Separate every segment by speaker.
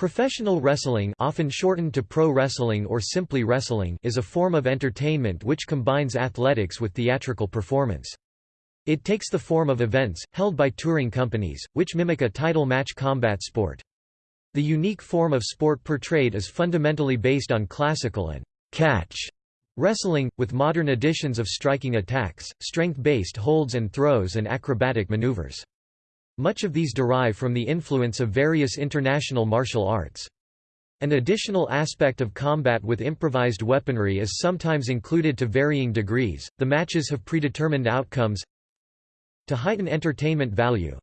Speaker 1: Professional wrestling often shortened to pro wrestling or simply wrestling is a form of entertainment which combines athletics with theatrical performance. It takes the form of events, held by touring companies, which mimic a title match combat sport. The unique form of sport portrayed is fundamentally based on classical and catch wrestling, with modern additions of striking attacks, strength-based holds and throws and acrobatic maneuvers. Much of these derive from the influence of various international martial arts. An additional aspect of combat with improvised weaponry is sometimes included to varying degrees. The matches have predetermined outcomes to heighten entertainment value.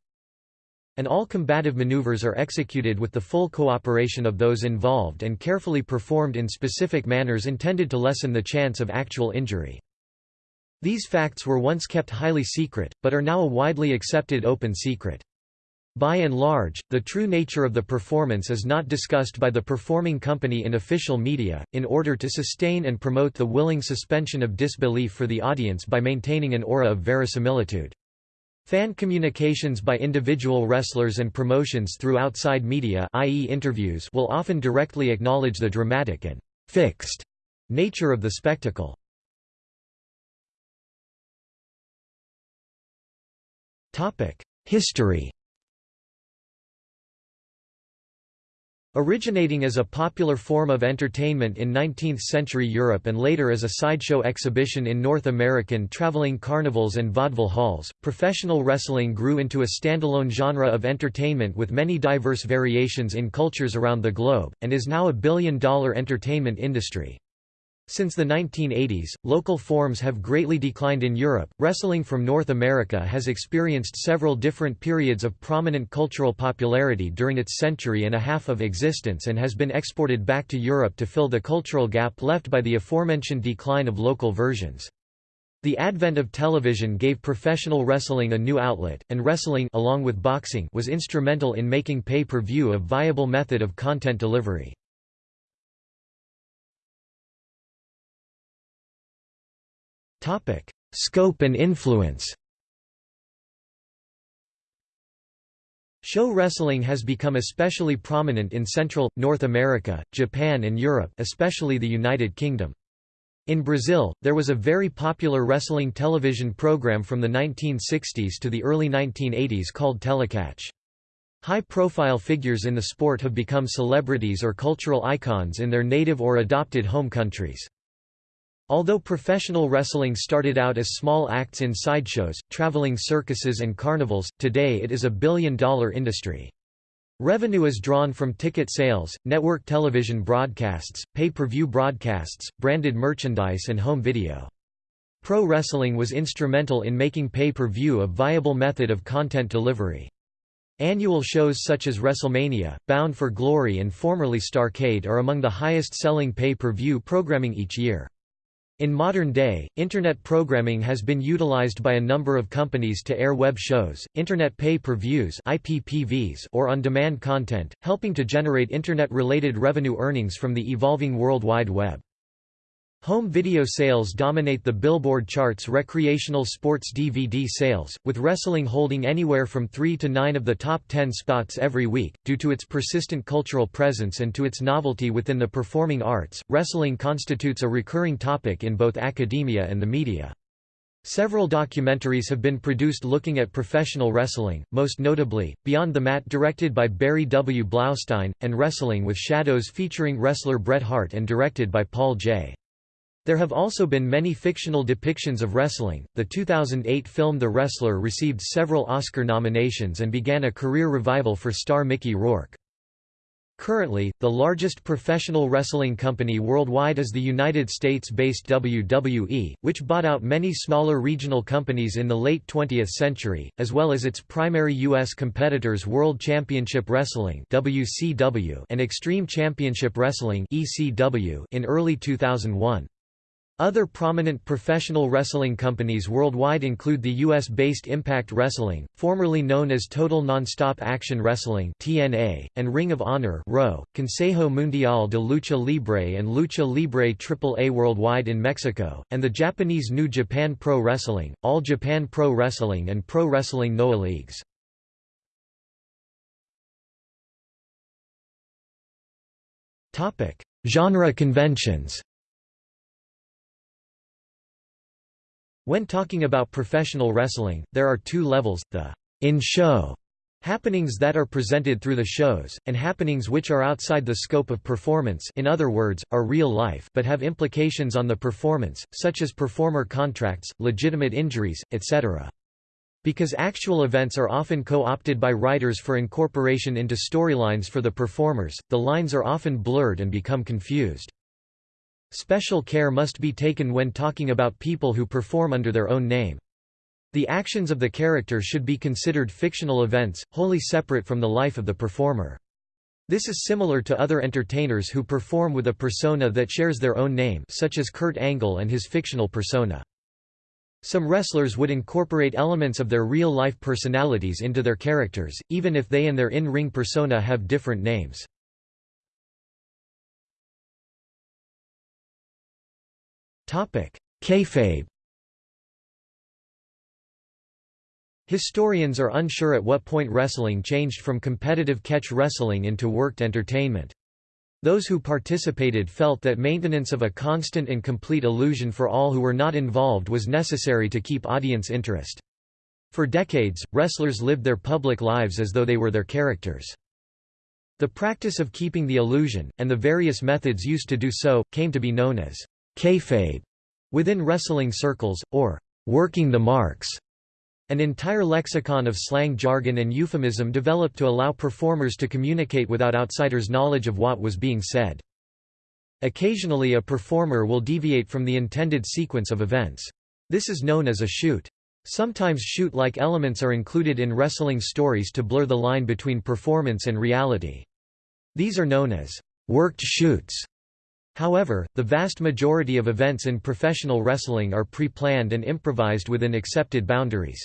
Speaker 1: And all combative maneuvers are executed with the full cooperation of those involved and carefully performed in specific manners intended to lessen the chance of actual injury. These facts were once kept highly secret, but are now a widely accepted open secret. By and large, the true nature of the performance is not discussed by the performing company in official media, in order to sustain and promote the willing suspension of disbelief for the audience by maintaining an aura of verisimilitude. Fan communications by individual wrestlers and promotions through outside media i.e. interviews will often directly acknowledge the dramatic and «fixed» nature of the spectacle. History Originating as a popular form of entertainment in 19th-century Europe and later as a sideshow exhibition in North American traveling carnivals and vaudeville halls, professional wrestling grew into a standalone genre of entertainment with many diverse variations in cultures around the globe, and is now a billion-dollar entertainment industry. Since the 1980s, local forms have greatly declined in Europe. Wrestling from North America has experienced several different periods of prominent cultural popularity during its century and a half of existence and has been exported back to Europe to fill the cultural gap left by the aforementioned decline of local versions. The advent of television gave professional wrestling a new outlet, and wrestling along with boxing was instrumental in making pay-per-view a viable method of content delivery. Topic: Scope and influence. Show wrestling has become especially prominent in Central, North America, Japan and Europe especially the United Kingdom. In Brazil, there was a very popular wrestling television program from the 1960s to the early 1980s called Telecatch. High-profile figures in the sport have become celebrities or cultural icons in their native or adopted home countries. Although professional wrestling started out as small acts in sideshows, traveling circuses and carnivals, today it is a billion-dollar industry. Revenue is drawn from ticket sales, network television broadcasts, pay-per-view broadcasts, branded merchandise and home video. Pro wrestling was instrumental in making pay-per-view a viable method of content delivery. Annual shows such as WrestleMania, Bound for Glory and formerly Starrcade are among the highest-selling pay-per-view programming each year. In modern day, Internet programming has been utilized by a number of companies to air web shows, Internet pay-per-views or on-demand content, helping to generate Internet-related revenue earnings from the evolving World Wide Web. Home video sales dominate the Billboard chart's recreational sports DVD sales, with wrestling holding anywhere from 3 to 9 of the top 10 spots every week. Due to its persistent cultural presence and to its novelty within the performing arts, wrestling constitutes a recurring topic in both academia and the media. Several documentaries have been produced looking at professional wrestling, most notably, Beyond the Mat directed by Barry W. Blaustein, and Wrestling with Shadows featuring wrestler Bret Hart and directed by Paul J. There have also been many fictional depictions of wrestling. The 2008 film The Wrestler received several Oscar nominations and began a career revival for star Mickey Rourke. Currently, the largest professional wrestling company worldwide is the United States-based WWE, which bought out many smaller regional companies in the late 20th century, as well as its primary U.S. competitors World Championship Wrestling and Extreme Championship Wrestling in early 2001. Other prominent professional wrestling companies worldwide include the US-based Impact Wrestling, formerly known as Total Nonstop Action Wrestling (TNA), and Ring of Honor Consejo Mundial de Lucha Libre and Lucha Libre AAA worldwide in Mexico, and the Japanese New Japan Pro Wrestling, All Japan Pro Wrestling and Pro Wrestling Noah Leagues. Topic: Genre conventions When talking about professional wrestling, there are two levels, the in-show happenings that are presented through the shows, and happenings which are outside the scope of performance in other words, are real life but have implications on the performance, such as performer contracts, legitimate injuries, etc. Because actual events are often co-opted by writers for incorporation into storylines for the performers, the lines are often blurred and become confused. Special care must be taken when talking about people who perform under their own name. The actions of the character should be considered fictional events, wholly separate from the life of the performer. This is similar to other entertainers who perform with a persona that shares their own name such as Kurt Angle and his fictional persona. Some wrestlers would incorporate elements of their real-life personalities into their characters, even if they and their in-ring persona have different names. Kayfabe Historians are unsure at what point wrestling changed from competitive catch wrestling into worked entertainment. Those who participated felt that maintenance of a constant and complete illusion for all who were not involved was necessary to keep audience interest. For decades, wrestlers lived their public lives as though they were their characters. The practice of keeping the illusion, and the various methods used to do so, came to be known as kayfabe within wrestling circles, or working the marks. An entire lexicon of slang jargon and euphemism developed to allow performers to communicate without outsiders' knowledge of what was being said. Occasionally a performer will deviate from the intended sequence of events. This is known as a shoot. Sometimes shoot-like elements are included in wrestling stories to blur the line between performance and reality. These are known as worked shoots. However, the vast majority of events in professional wrestling are pre-planned and improvised within accepted boundaries.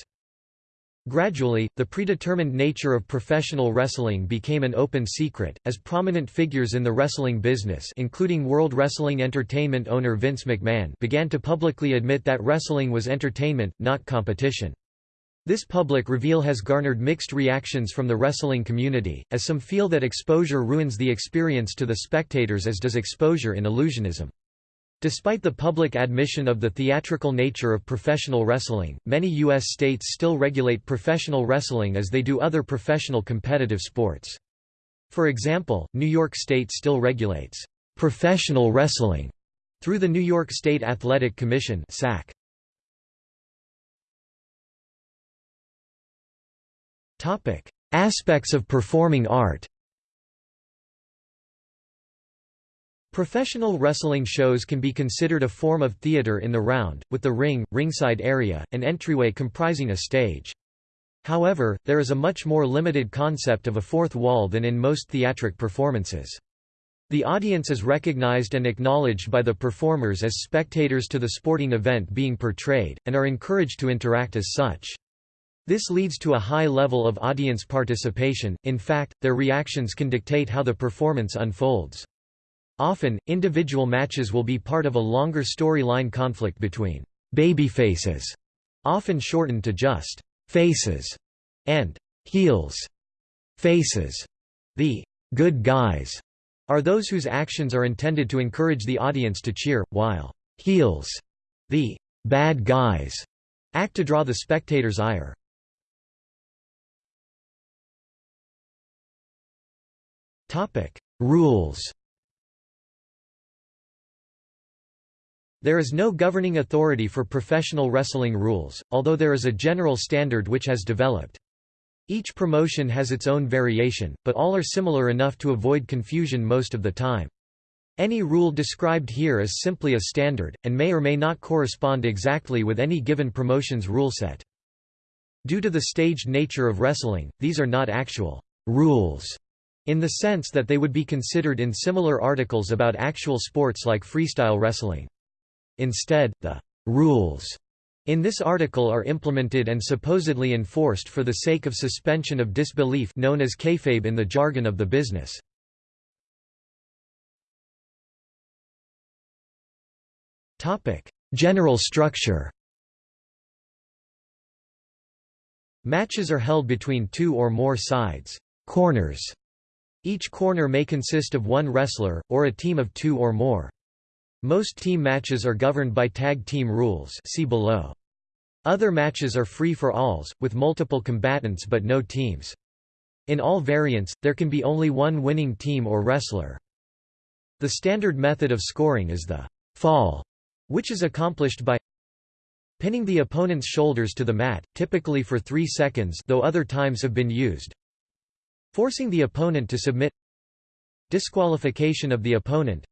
Speaker 1: Gradually, the predetermined nature of professional wrestling became an open secret, as prominent figures in the wrestling business including World Wrestling Entertainment owner Vince McMahon began to publicly admit that wrestling was entertainment, not competition. This public reveal has garnered mixed reactions from the wrestling community, as some feel that exposure ruins the experience to the spectators as does exposure in illusionism. Despite the public admission of the theatrical nature of professional wrestling, many U.S. states still regulate professional wrestling as they do other professional competitive sports. For example, New York State still regulates professional wrestling through the New York State Athletic Commission SAC. Aspects of performing art Professional wrestling shows can be considered a form of theater in the round, with the ring, ringside area, and entryway comprising a stage. However, there is a much more limited concept of a fourth wall than in most theatric performances. The audience is recognized and acknowledged by the performers as spectators to the sporting event being portrayed, and are encouraged to interact as such. This leads to a high level of audience participation, in fact, their reactions can dictate how the performance unfolds. Often, individual matches will be part of a longer storyline conflict between babyfaces, often shortened to just faces, and heels. Faces, the good guys, are those whose actions are intended to encourage the audience to cheer, while heels, the bad guys, act to draw the spectator's ire. Rules There is no governing authority for professional wrestling rules, although there is a general standard which has developed. Each promotion has its own variation, but all are similar enough to avoid confusion most of the time. Any rule described here is simply a standard, and may or may not correspond exactly with any given promotion's rule set. Due to the staged nature of wrestling, these are not actual rules in the sense that they would be considered in similar articles about actual sports like freestyle wrestling. Instead, the rules in this article are implemented and supposedly enforced for the sake of suspension of disbelief known as kayfabe in the jargon of the business. General structure Matches are held between two or more sides corners Each corner may consist of one wrestler, or a team of two or more. Most team matches are governed by tag team rules see below. Other matches are free-for-alls, with multiple combatants but no teams. In all variants, there can be only one winning team or wrestler. The standard method of scoring is the fall, which is accomplished by pinning the opponent's shoulders to the mat, typically for 3 seconds though other times have been used, forcing the opponent to submit. Disqualification of the opponent.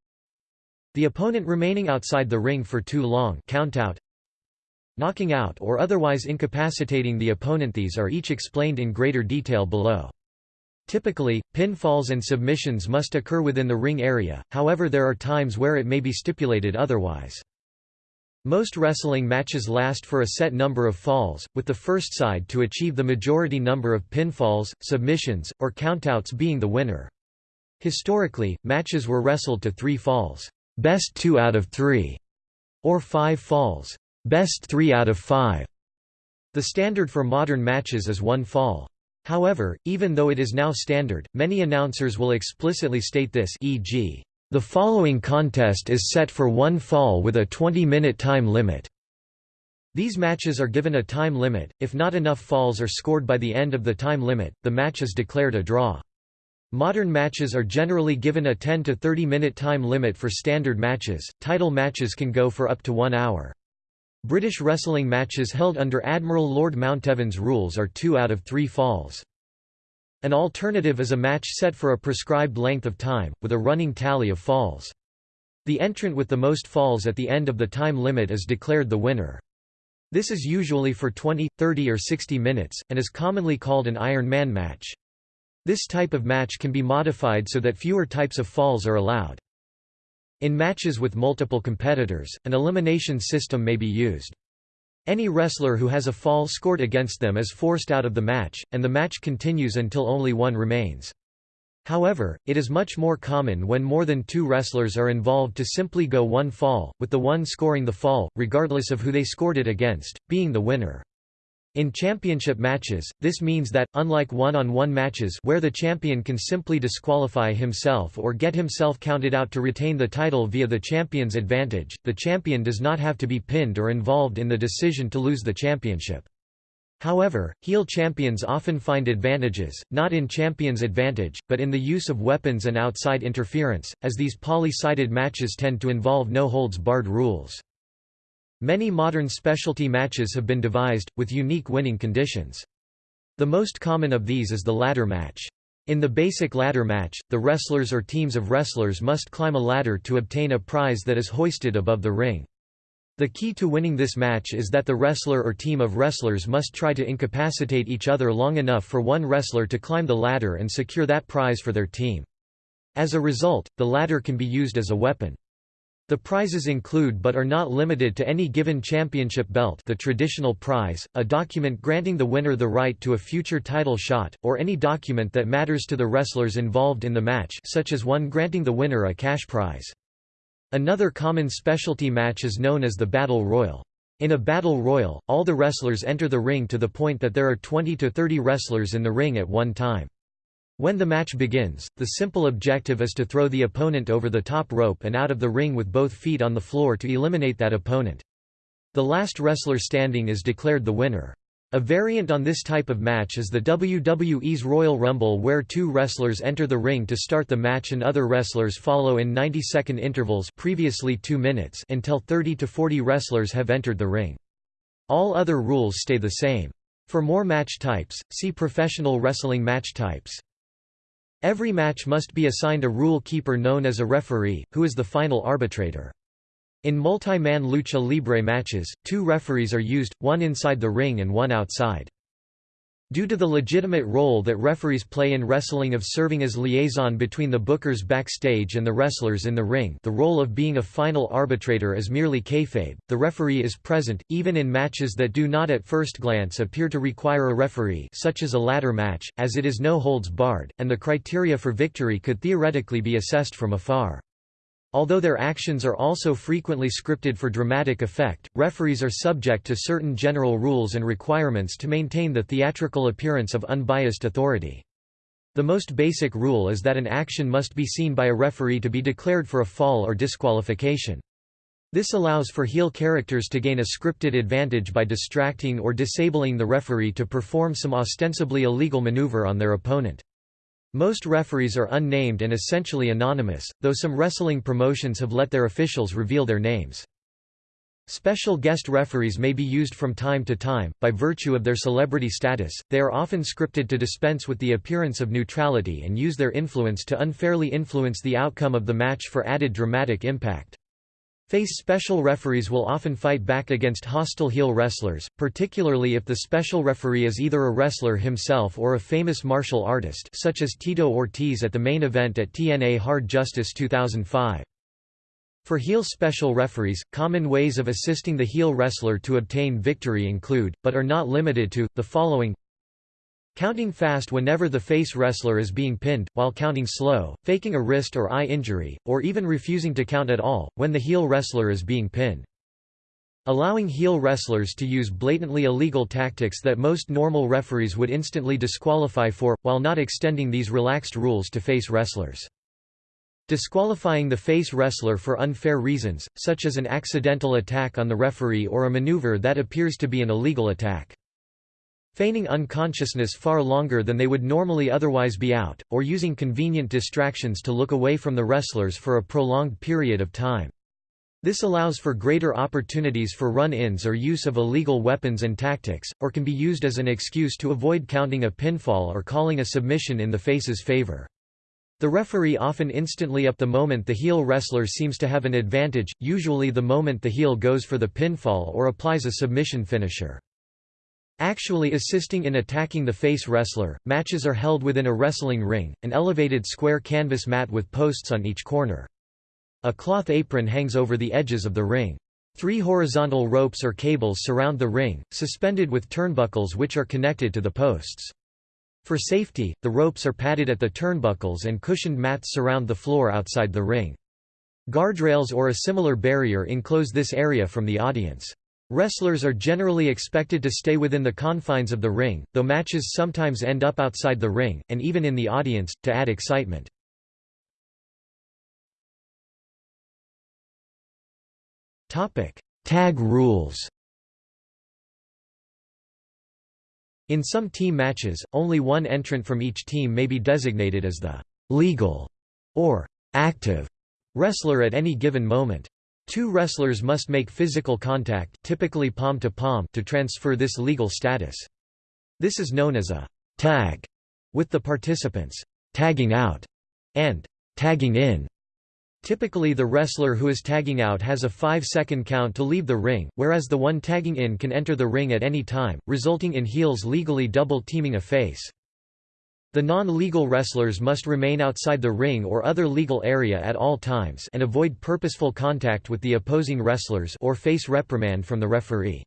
Speaker 1: The opponent remaining outside the ring for too long countout knocking out or otherwise incapacitating the opponent these are each explained in greater detail below. Typically, pinfalls and submissions must occur within the ring area, however there are times where it may be stipulated otherwise. Most wrestling matches last for a set number of falls, with the first side to achieve the majority number of pinfalls, submissions, or countouts being the winner. Historically, matches were wrestled to three falls, best two out of three, or five falls, best three out of five. The standard for modern matches is one fall. However, even though it is now standard, many announcers will explicitly state this e.g. The following contest is set for one fall with a 20-minute time limit. These matches are given a time limit, if not enough falls are scored by the end of the time limit, the match is declared a draw. Modern matches are generally given a 10 to 30 minute time limit for standard matches, title matches can go for up to one hour. British wrestling matches held under Admiral Lord Mountevans rules are two out of three falls. An alternative is a match set for a prescribed length of time, with a running tally of falls. The entrant with the most falls at the end of the time limit is declared the winner. This is usually for 20, 30 or 60 minutes, and is commonly called an Iron Man match. This type of match can be modified so that fewer types of falls are allowed. In matches with multiple competitors, an elimination system may be used. Any wrestler who has a fall scored against them is forced out of the match, and the match continues until only one remains. However, it is much more common when more than two wrestlers are involved to simply go one fall, with the one scoring the fall, regardless of who they scored it against, being the winner. In championship matches, this means that, unlike one-on-one -on -one matches where the champion can simply disqualify himself or get himself counted out to retain the title via the champion's advantage, the champion does not have to be pinned or involved in the decision to lose the championship. However, heel champions often find advantages, not in champion's advantage, but in the use of weapons and outside interference, as these poly-sided matches tend to involve no-holds-barred rules. Many modern specialty matches have been devised, with unique winning conditions. The most common of these is the ladder match. In the basic ladder match, the wrestlers or teams of wrestlers must climb a ladder to obtain a prize that is hoisted above the ring. The key to winning this match is that the wrestler or team of wrestlers must try to incapacitate each other long enough for one wrestler to climb the ladder and secure that prize for their team. As a result, the ladder can be used as a weapon. The prizes include but are not limited to any given championship belt the traditional prize, a document granting the winner the right to a future title shot, or any document that matters to the wrestlers involved in the match such as one granting the winner a cash prize. Another common specialty match is known as the Battle Royal. In a Battle Royal, all the wrestlers enter the ring to the point that there are 20 to 30 wrestlers in the ring at one time. When the match begins, the simple objective is to throw the opponent over the top rope and out of the ring with both feet on the floor to eliminate that opponent. The last wrestler standing is declared the winner. A variant on this type of match is the WWE's Royal Rumble where two wrestlers enter the ring to start the match and other wrestlers follow in 90-second intervals previously 2 minutes until 30 to 40 wrestlers have entered the ring. All other rules stay the same. For more match types, see Professional Wrestling match types. Every match must be assigned a rule keeper known as a referee, who is the final arbitrator. In multi-man lucha libre matches, two referees are used, one inside the ring and one outside. Due to the legitimate role that referees play in wrestling of serving as liaison between the bookers backstage and the wrestlers in the ring the role of being a final arbitrator is merely kayfabe, the referee is present, even in matches that do not at first glance appear to require a referee such as a ladder match, as it is no holds barred, and the criteria for victory could theoretically be assessed from afar. Although their actions are also frequently scripted for dramatic effect, referees are subject to certain general rules and requirements to maintain the theatrical appearance of unbiased authority. The most basic rule is that an action must be seen by a referee to be declared for a fall or disqualification. This allows for heel characters to gain a scripted advantage by distracting or disabling the referee to perform some ostensibly illegal maneuver on their opponent. Most referees are unnamed and essentially anonymous, though some wrestling promotions have let their officials reveal their names. Special guest referees may be used from time to time, by virtue of their celebrity status, they are often scripted to dispense with the appearance of neutrality and use their influence to unfairly influence the outcome of the match for added dramatic impact. Face special referees will often fight back against hostile heel wrestlers, particularly if the special referee is either a wrestler himself or a famous martial artist such as Tito Ortiz at the main event at TNA Hard Justice 2005. For heel special referees, common ways of assisting the heel wrestler to obtain victory include, but are not limited to, the following Counting fast whenever the face wrestler is being pinned, while counting slow, faking a wrist or eye injury, or even refusing to count at all, when the heel wrestler is being pinned. Allowing heel wrestlers to use blatantly illegal tactics that most normal referees would instantly disqualify for, while not extending these relaxed rules to face wrestlers. Disqualifying the face wrestler for unfair reasons, such as an accidental attack on the referee or a maneuver that appears to be an illegal attack. Feigning unconsciousness far longer than they would normally otherwise be out, or using convenient distractions to look away from the wrestlers for a prolonged period of time. This allows for greater opportunities for run-ins or use of illegal weapons and tactics, or can be used as an excuse to avoid counting a pinfall or calling a submission in the face's favor. The referee often instantly up the moment the heel wrestler seems to have an advantage, usually the moment the heel goes for the pinfall or applies a submission finisher. Actually assisting in attacking the face wrestler, matches are held within a wrestling ring, an elevated square canvas mat with posts on each corner. A cloth apron hangs over the edges of the ring. Three horizontal ropes or cables surround the ring, suspended with turnbuckles which are connected to the posts. For safety, the ropes are padded at the turnbuckles and cushioned mats surround the floor outside the ring. Guardrails or a similar barrier enclose this area from the audience. Wrestlers are generally expected to stay within the confines of the ring, though matches sometimes end up outside the ring, and even in the audience, to add excitement. Tag rules In some team matches, only one entrant from each team may be designated as the legal or active wrestler at any given moment. Two wrestlers must make physical contact typically palm to palm to transfer this legal status. This is known as a tag, with the participants tagging out and tagging in. Typically the wrestler who is tagging out has a 5-second count to leave the ring, whereas the one tagging in can enter the ring at any time, resulting in heels legally double-teaming a face. The non-legal wrestlers must remain outside the ring or other legal area at all times and avoid purposeful contact with the opposing wrestlers or face reprimand from the referee.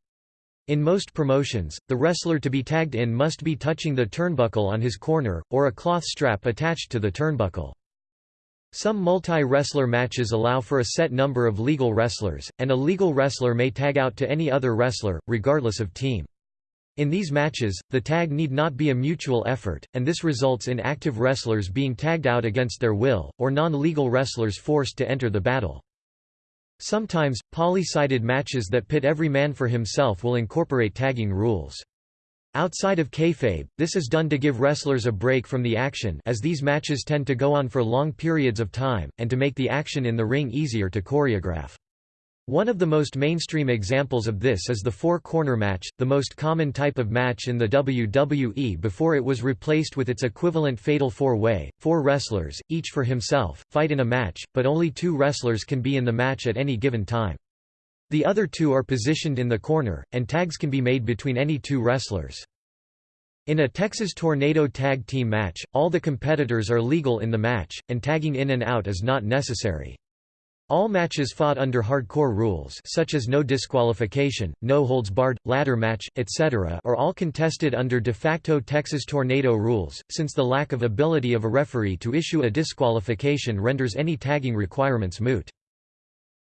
Speaker 1: In most promotions, the wrestler to be tagged in must be touching the turnbuckle on his corner, or a cloth strap attached to the turnbuckle. Some multi-wrestler matches allow for a set number of legal wrestlers, and a legal wrestler may tag out to any other wrestler, regardless of team. In these matches, the tag need not be a mutual effort, and this results in active wrestlers being tagged out against their will, or non-legal wrestlers forced to enter the battle. Sometimes, poly-sided matches that pit every man for himself will incorporate tagging rules. Outside of kayfabe, this is done to give wrestlers a break from the action as these matches tend to go on for long periods of time, and to make the action in the ring easier to choreograph. One of the most mainstream examples of this is the four-corner match, the most common type of match in the WWE before it was replaced with its equivalent fatal four-way, four wrestlers, each for himself, fight in a match, but only two wrestlers can be in the match at any given time. The other two are positioned in the corner, and tags can be made between any two wrestlers. In a Texas Tornado tag team match, all the competitors are legal in the match, and tagging in and out is not necessary. All matches fought under hardcore rules such as no disqualification, no holds barred, ladder match, etc. are all contested under de facto Texas Tornado rules, since the lack of ability of a referee to issue a disqualification renders any tagging requirements moot.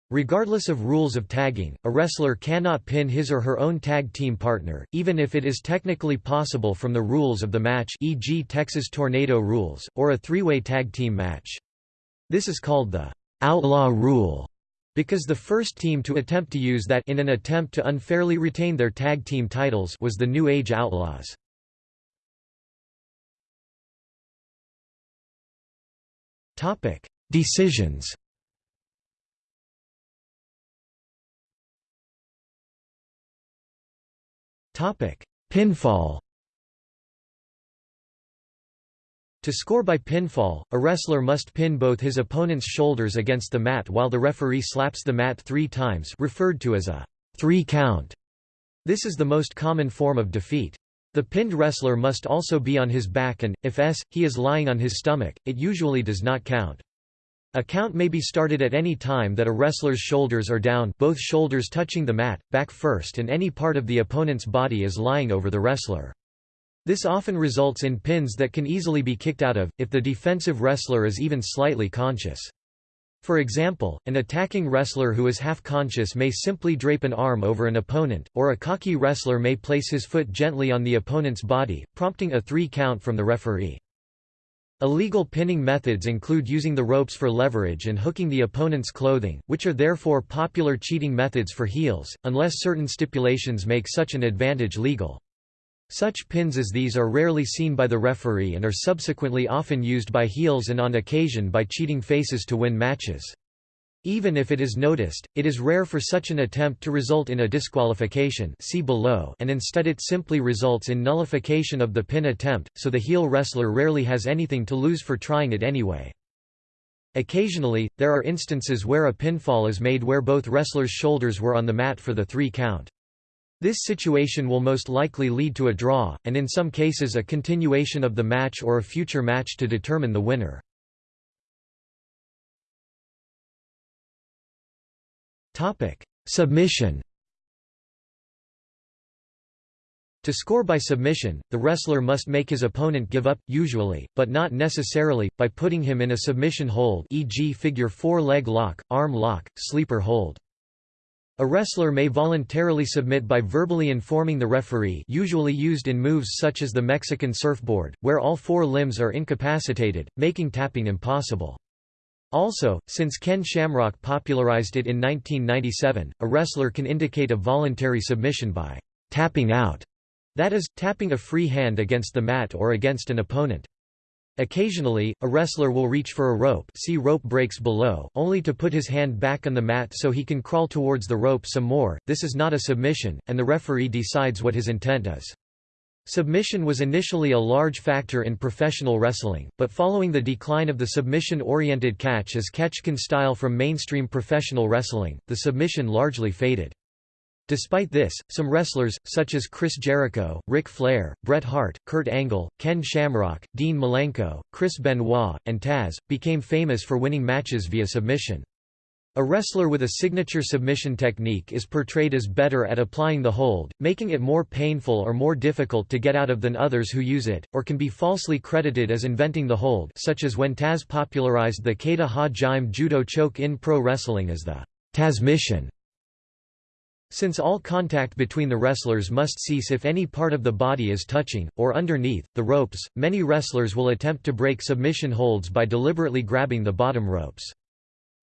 Speaker 1: Regardless of rules of tagging, a wrestler cannot pin his or her own tag team partner, even if it is technically possible from the rules of the match e.g. Texas Tornado rules, or a three-way tag team match. This is called the outlaw rule, because the first team to attempt to use that in an attempt to unfairly retain their tag team titles was the New Age Outlaws. Topic: Decisions Topic: Pinfall. To score by pinfall, a wrestler must pin both his opponent's shoulders against the mat while the referee slaps the mat three times referred to as a three count. This is the most common form of defeat. The pinned wrestler must also be on his back and, if s, he is lying on his stomach, it usually does not count. A count may be started at any time that a wrestler's shoulders are down both shoulders touching the mat, back first and any part of the opponent's body is lying over the wrestler. This often results in pins that can easily be kicked out of, if the defensive wrestler is even slightly conscious. For example, an attacking wrestler who is half-conscious may simply drape an arm over an opponent, or a cocky wrestler may place his foot gently on the opponent's body, prompting a three count from the referee. Illegal pinning methods include using the ropes for leverage and hooking the opponent's clothing, which are therefore popular cheating methods for heels, unless certain stipulations make such an advantage legal. Such pins as these are rarely seen by the referee and are subsequently often used by heels and on occasion by cheating faces to win matches. Even if it is noticed, it is rare for such an attempt to result in a disqualification see below and instead it simply results in nullification of the pin attempt, so the heel wrestler rarely has anything to lose for trying it anyway. Occasionally, there are instances where a pinfall is made where both wrestlers' shoulders were on the mat for the three count. This situation will most likely lead to a draw, and in some cases a continuation of the match or a future match to determine the winner. Submission. To score by submission, the wrestler must make his opponent give up, usually, but not necessarily, by putting him in a submission hold e.g. figure 4 leg lock, arm lock, sleeper hold. A wrestler may voluntarily submit by verbally informing the referee usually used in moves such as the Mexican surfboard, where all four limbs are incapacitated, making tapping impossible. Also, since Ken Shamrock popularized it in 1997, a wrestler can indicate a voluntary submission by tapping out, that is, tapping a free hand against the mat or against an opponent. Occasionally, a wrestler will reach for a rope see rope breaks below only to put his hand back on the mat so he can crawl towards the rope some more, this is not a submission, and the referee decides what his intent is. Submission was initially a large factor in professional wrestling, but following the decline of the submission-oriented catch as catch-can style from mainstream professional wrestling, the submission largely faded. Despite this, some wrestlers, such as Chris Jericho, Ric Flair, Bret Hart, Kurt Angle, Ken Shamrock, Dean Malenko, Chris Benoit, and Taz, became famous for winning matches via submission. A wrestler with a signature submission technique is portrayed as better at applying the hold, making it more painful or more difficult to get out of than others who use it, or can be falsely credited as inventing the hold such as when Taz popularized the Kata Ha Jime judo choke in pro wrestling as the Tazmission. Since all contact between the wrestlers must cease if any part of the body is touching, or underneath, the ropes, many wrestlers will attempt to break submission holds by deliberately grabbing the bottom ropes.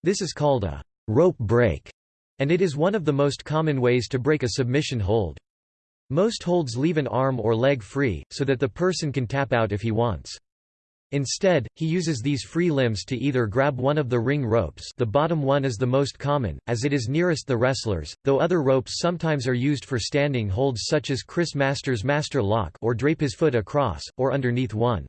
Speaker 1: This is called a rope break, and it is one of the most common ways to break a submission hold. Most holds leave an arm or leg free, so that the person can tap out if he wants. Instead, he uses these free limbs to either grab one of the ring ropes the bottom one is the most common, as it is nearest the wrestlers, though other ropes sometimes are used for standing holds such as Chris Masters' Master Lock or drape his foot across, or underneath one.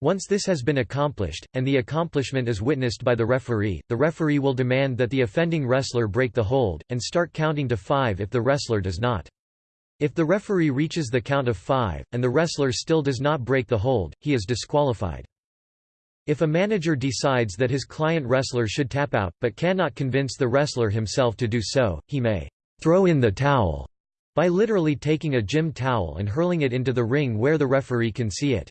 Speaker 1: Once this has been accomplished, and the accomplishment is witnessed by the referee, the referee will demand that the offending wrestler break the hold, and start counting to five if the wrestler does not. If the referee reaches the count of five, and the wrestler still does not break the hold, he is disqualified. If a manager decides that his client wrestler should tap out, but cannot convince the wrestler himself to do so, he may throw in the towel by literally taking a gym towel and hurling it into the ring where the referee can see it.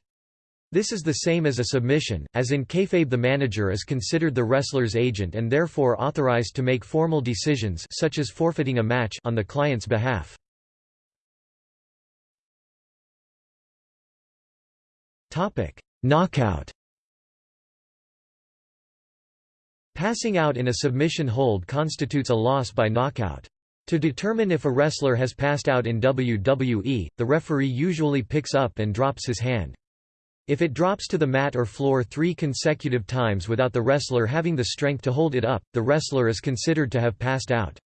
Speaker 1: This is the same as a submission, as in kayfabe the manager is considered the wrestler's agent and therefore authorized to make formal decisions such as forfeiting a match on the client's behalf. Knockout Passing out in a submission hold constitutes a loss by knockout. To determine if a wrestler has passed out in WWE, the referee usually picks up and drops his hand. If it drops to the mat or floor three consecutive times without the wrestler having the strength to hold it up, the wrestler is considered to have passed out.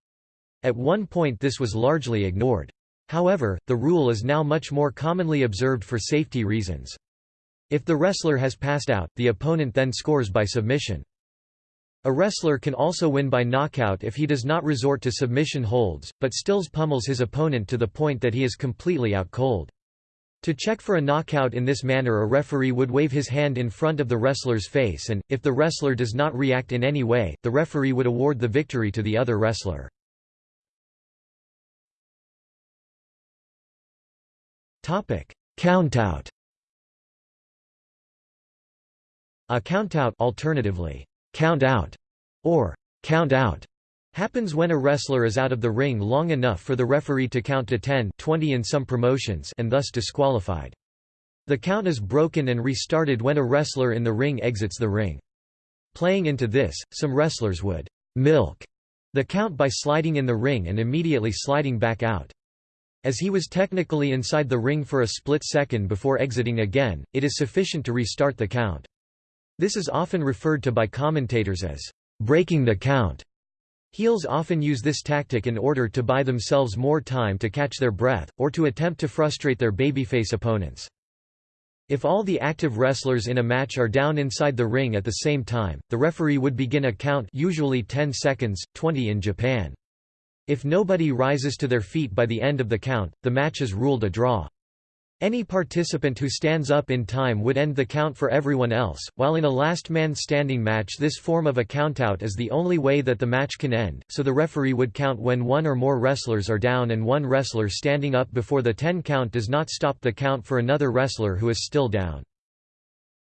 Speaker 1: At one point this was largely ignored. However, the rule is now much more commonly observed for safety reasons. If the wrestler has passed out, the opponent then scores by submission. A wrestler can also win by knockout if he does not resort to submission holds, but stills pummels his opponent to the point that he is completely out cold. To check for a knockout in this manner a referee would wave his hand in front of the wrestler's face and, if the wrestler does not react in any way, the referee would award the victory to the other wrestler. Countout A countout alternatively, count out, or count out happens when a wrestler is out of the ring long enough for the referee to count to 10 20 in some promotions and thus disqualified. The count is broken and restarted when a wrestler in the ring exits the ring. Playing into this, some wrestlers would milk the count by sliding in the ring and immediately sliding back out. As he was technically inside the ring for a split second before exiting again, it is sufficient to restart the count. This is often referred to by commentators as breaking the count. Heels often use this tactic in order to buy themselves more time to catch their breath, or to attempt to frustrate their babyface opponents. If all the active wrestlers in a match are down inside the ring at the same time, the referee would begin a count usually 10 seconds, 20 in Japan. If nobody rises to their feet by the end of the count, the match is ruled a draw. Any participant who stands up in time would end the count for everyone else, while in a last man standing match this form of a countout is the only way that the match can end, so the referee would count when one or more wrestlers are down and one wrestler standing up before the 10 count does not stop the count for another wrestler who is still down.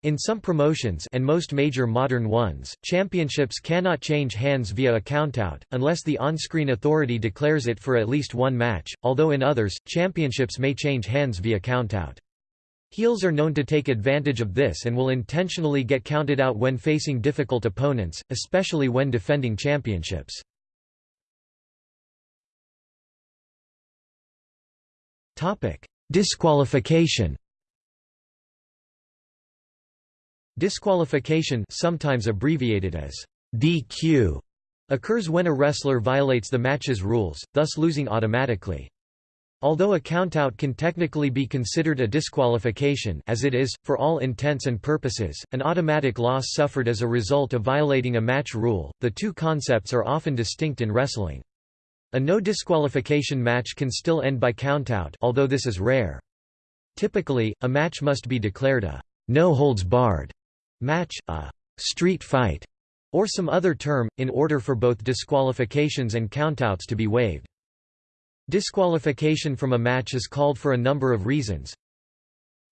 Speaker 1: In some promotions and most major modern ones, championships cannot change hands via a countout, unless the on-screen authority declares it for at least one match, although in others, championships may change hands via countout. Heels are known to take advantage of this and will intentionally get counted out when facing difficult opponents, especially when defending championships. Disqualification Disqualification sometimes abbreviated as DQ occurs when a wrestler violates the match's rules, thus losing automatically. Although a countout can technically be considered a disqualification as it is, for all intents and purposes, an automatic loss suffered as a result of violating a match rule, the two concepts are often distinct in wrestling. A no disqualification match can still end by countout although this is rare. Typically, a match must be declared a no holds barred match, a street fight, or some other term, in order for both disqualifications and countouts to be waived. Disqualification from a match is called for a number of reasons.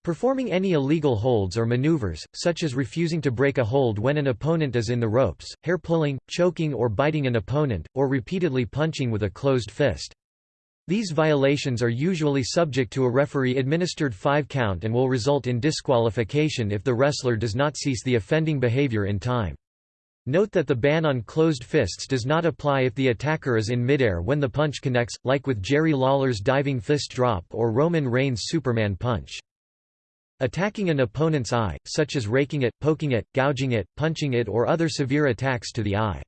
Speaker 1: Performing any illegal holds or maneuvers, such as refusing to break a hold when an opponent is in the ropes, hair pulling, choking or biting an opponent, or repeatedly punching with a closed fist. These violations are usually subject to a referee-administered five-count and will result in disqualification if the wrestler does not cease the offending behavior in time. Note that the ban on closed fists does not apply if the attacker is in midair when the punch connects, like with Jerry Lawler's diving fist drop or Roman Reigns' Superman punch. Attacking an opponent's eye, such as raking it, poking it, gouging it, punching it or other severe attacks to the eye.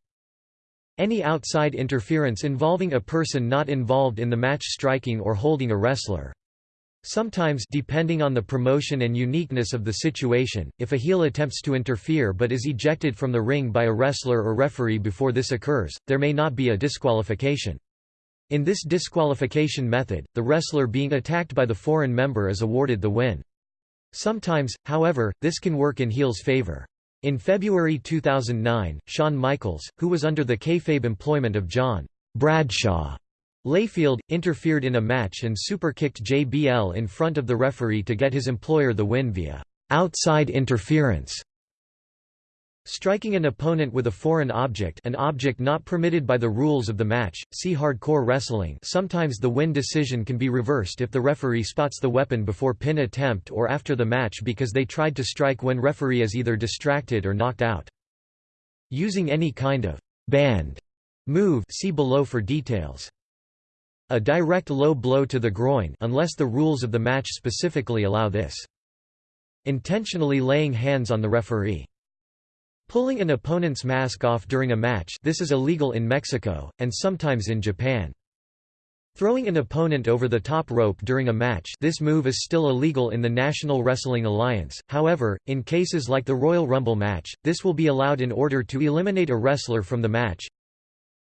Speaker 1: Any outside interference involving a person not involved in the match striking or holding a wrestler. Sometimes depending on the promotion and uniqueness of the situation, if a heel attempts to interfere but is ejected from the ring by a wrestler or referee before this occurs, there may not be a disqualification. In this disqualification method, the wrestler being attacked by the foreign member is awarded the win. Sometimes, however, this can work in heel's favor. In February 2009, Shawn Michaels, who was under the kayfabe employment of John Bradshaw Layfield, interfered in a match and superkicked JBL in front of the referee to get his employer the win via outside interference Striking an opponent with a foreign object an object not permitted by the rules of the match, see hardcore wrestling sometimes the win decision can be reversed if the referee spots the weapon before pin attempt or after the match because they tried to strike when referee is either distracted or knocked out. Using any kind of banned move see below for details. A direct low blow to the groin unless the rules of the match specifically allow this. Intentionally laying hands on the referee. Pulling an opponent's mask off during a match this is illegal in Mexico, and sometimes in Japan. Throwing an opponent over the top rope during a match this move is still illegal in the National Wrestling Alliance, however, in cases like the Royal Rumble match, this will be allowed in order to eliminate a wrestler from the match.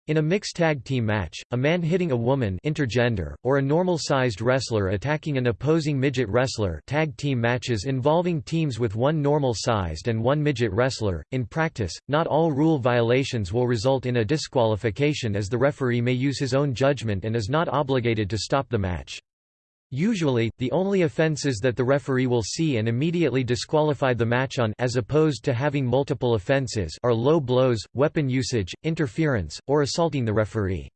Speaker 1: In a mixed tag team match, a man hitting a woman intergender, or a normal-sized wrestler attacking an opposing midget wrestler tag team matches involving teams with one normal-sized and one midget wrestler. In practice, not all rule violations will result in a disqualification as the referee may use his own judgment and is not obligated to stop the match. Usually, the only offences that the referee will see and immediately disqualify the match on as opposed to having multiple offences are low blows, weapon usage, interference, or assaulting the referee.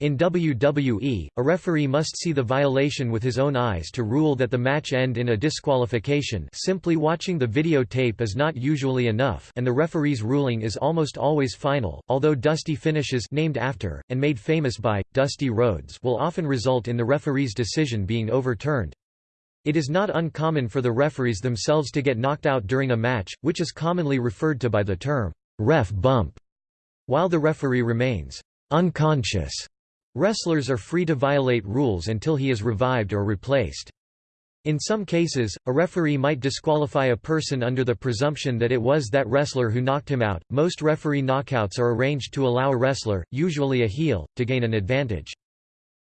Speaker 1: In WWE, a referee must see the violation with his own eyes to rule that the match end in a disqualification simply watching the videotape is not usually enough and the referee's ruling is almost always final, although dusty finishes named after, and made famous by, Dusty Rhodes will often result in the referee's decision being overturned. It is not uncommon for the referees themselves to get knocked out during a match, which is commonly referred to by the term, ref bump, while the referee remains unconscious. Wrestlers are free to violate rules until he is revived or replaced. In some cases, a referee might disqualify a person under the presumption that it was that wrestler who knocked him out. Most referee knockouts are arranged to allow a wrestler, usually a heel, to gain an advantage.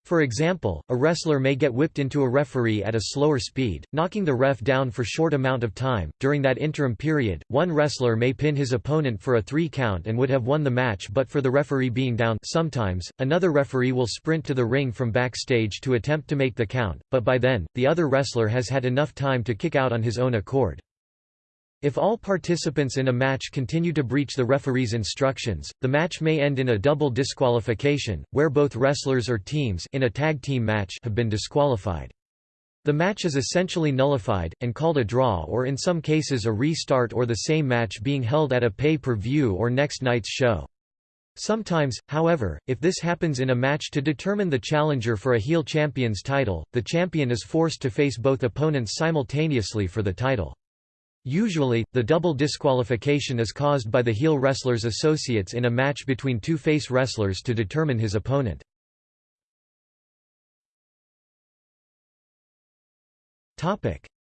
Speaker 1: For example, a wrestler may get whipped into a referee at a slower speed, knocking the ref down for a short amount of time. During that interim period, one wrestler may pin his opponent for a 3 count and would have won the match but for the referee being down. Sometimes, another referee will sprint to the ring from backstage to attempt to make the count, but by then, the other wrestler has had enough time to kick out on his own accord. If all participants in a match continue to breach the referee's instructions, the match may end in a double disqualification, where both wrestlers or teams in a tag team match have been disqualified. The match is essentially nullified, and called a draw or in some cases a restart or the same match being held at a pay-per-view or next night's show. Sometimes, however, if this happens in a match to determine the challenger for a heel champion's title, the champion is forced to face both opponents simultaneously for the title. Usually, the double disqualification is caused by the heel wrestler's associates in a match between two face wrestlers to determine his opponent.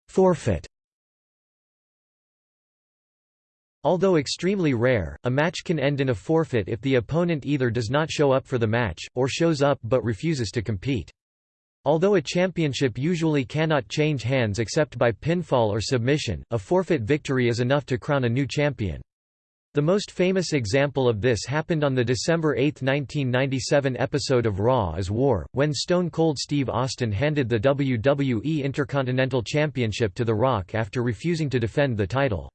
Speaker 1: Forfeit Although extremely rare, a match can end in a forfeit if the opponent either does not show up for the match, or shows up but refuses to compete. Although a championship usually cannot change hands except by pinfall or submission, a forfeit victory is enough to crown a new champion. The most famous example of this happened on the December 8, 1997 episode of Raw is War, when Stone Cold Steve Austin handed the WWE Intercontinental Championship to The Rock after refusing to defend the title.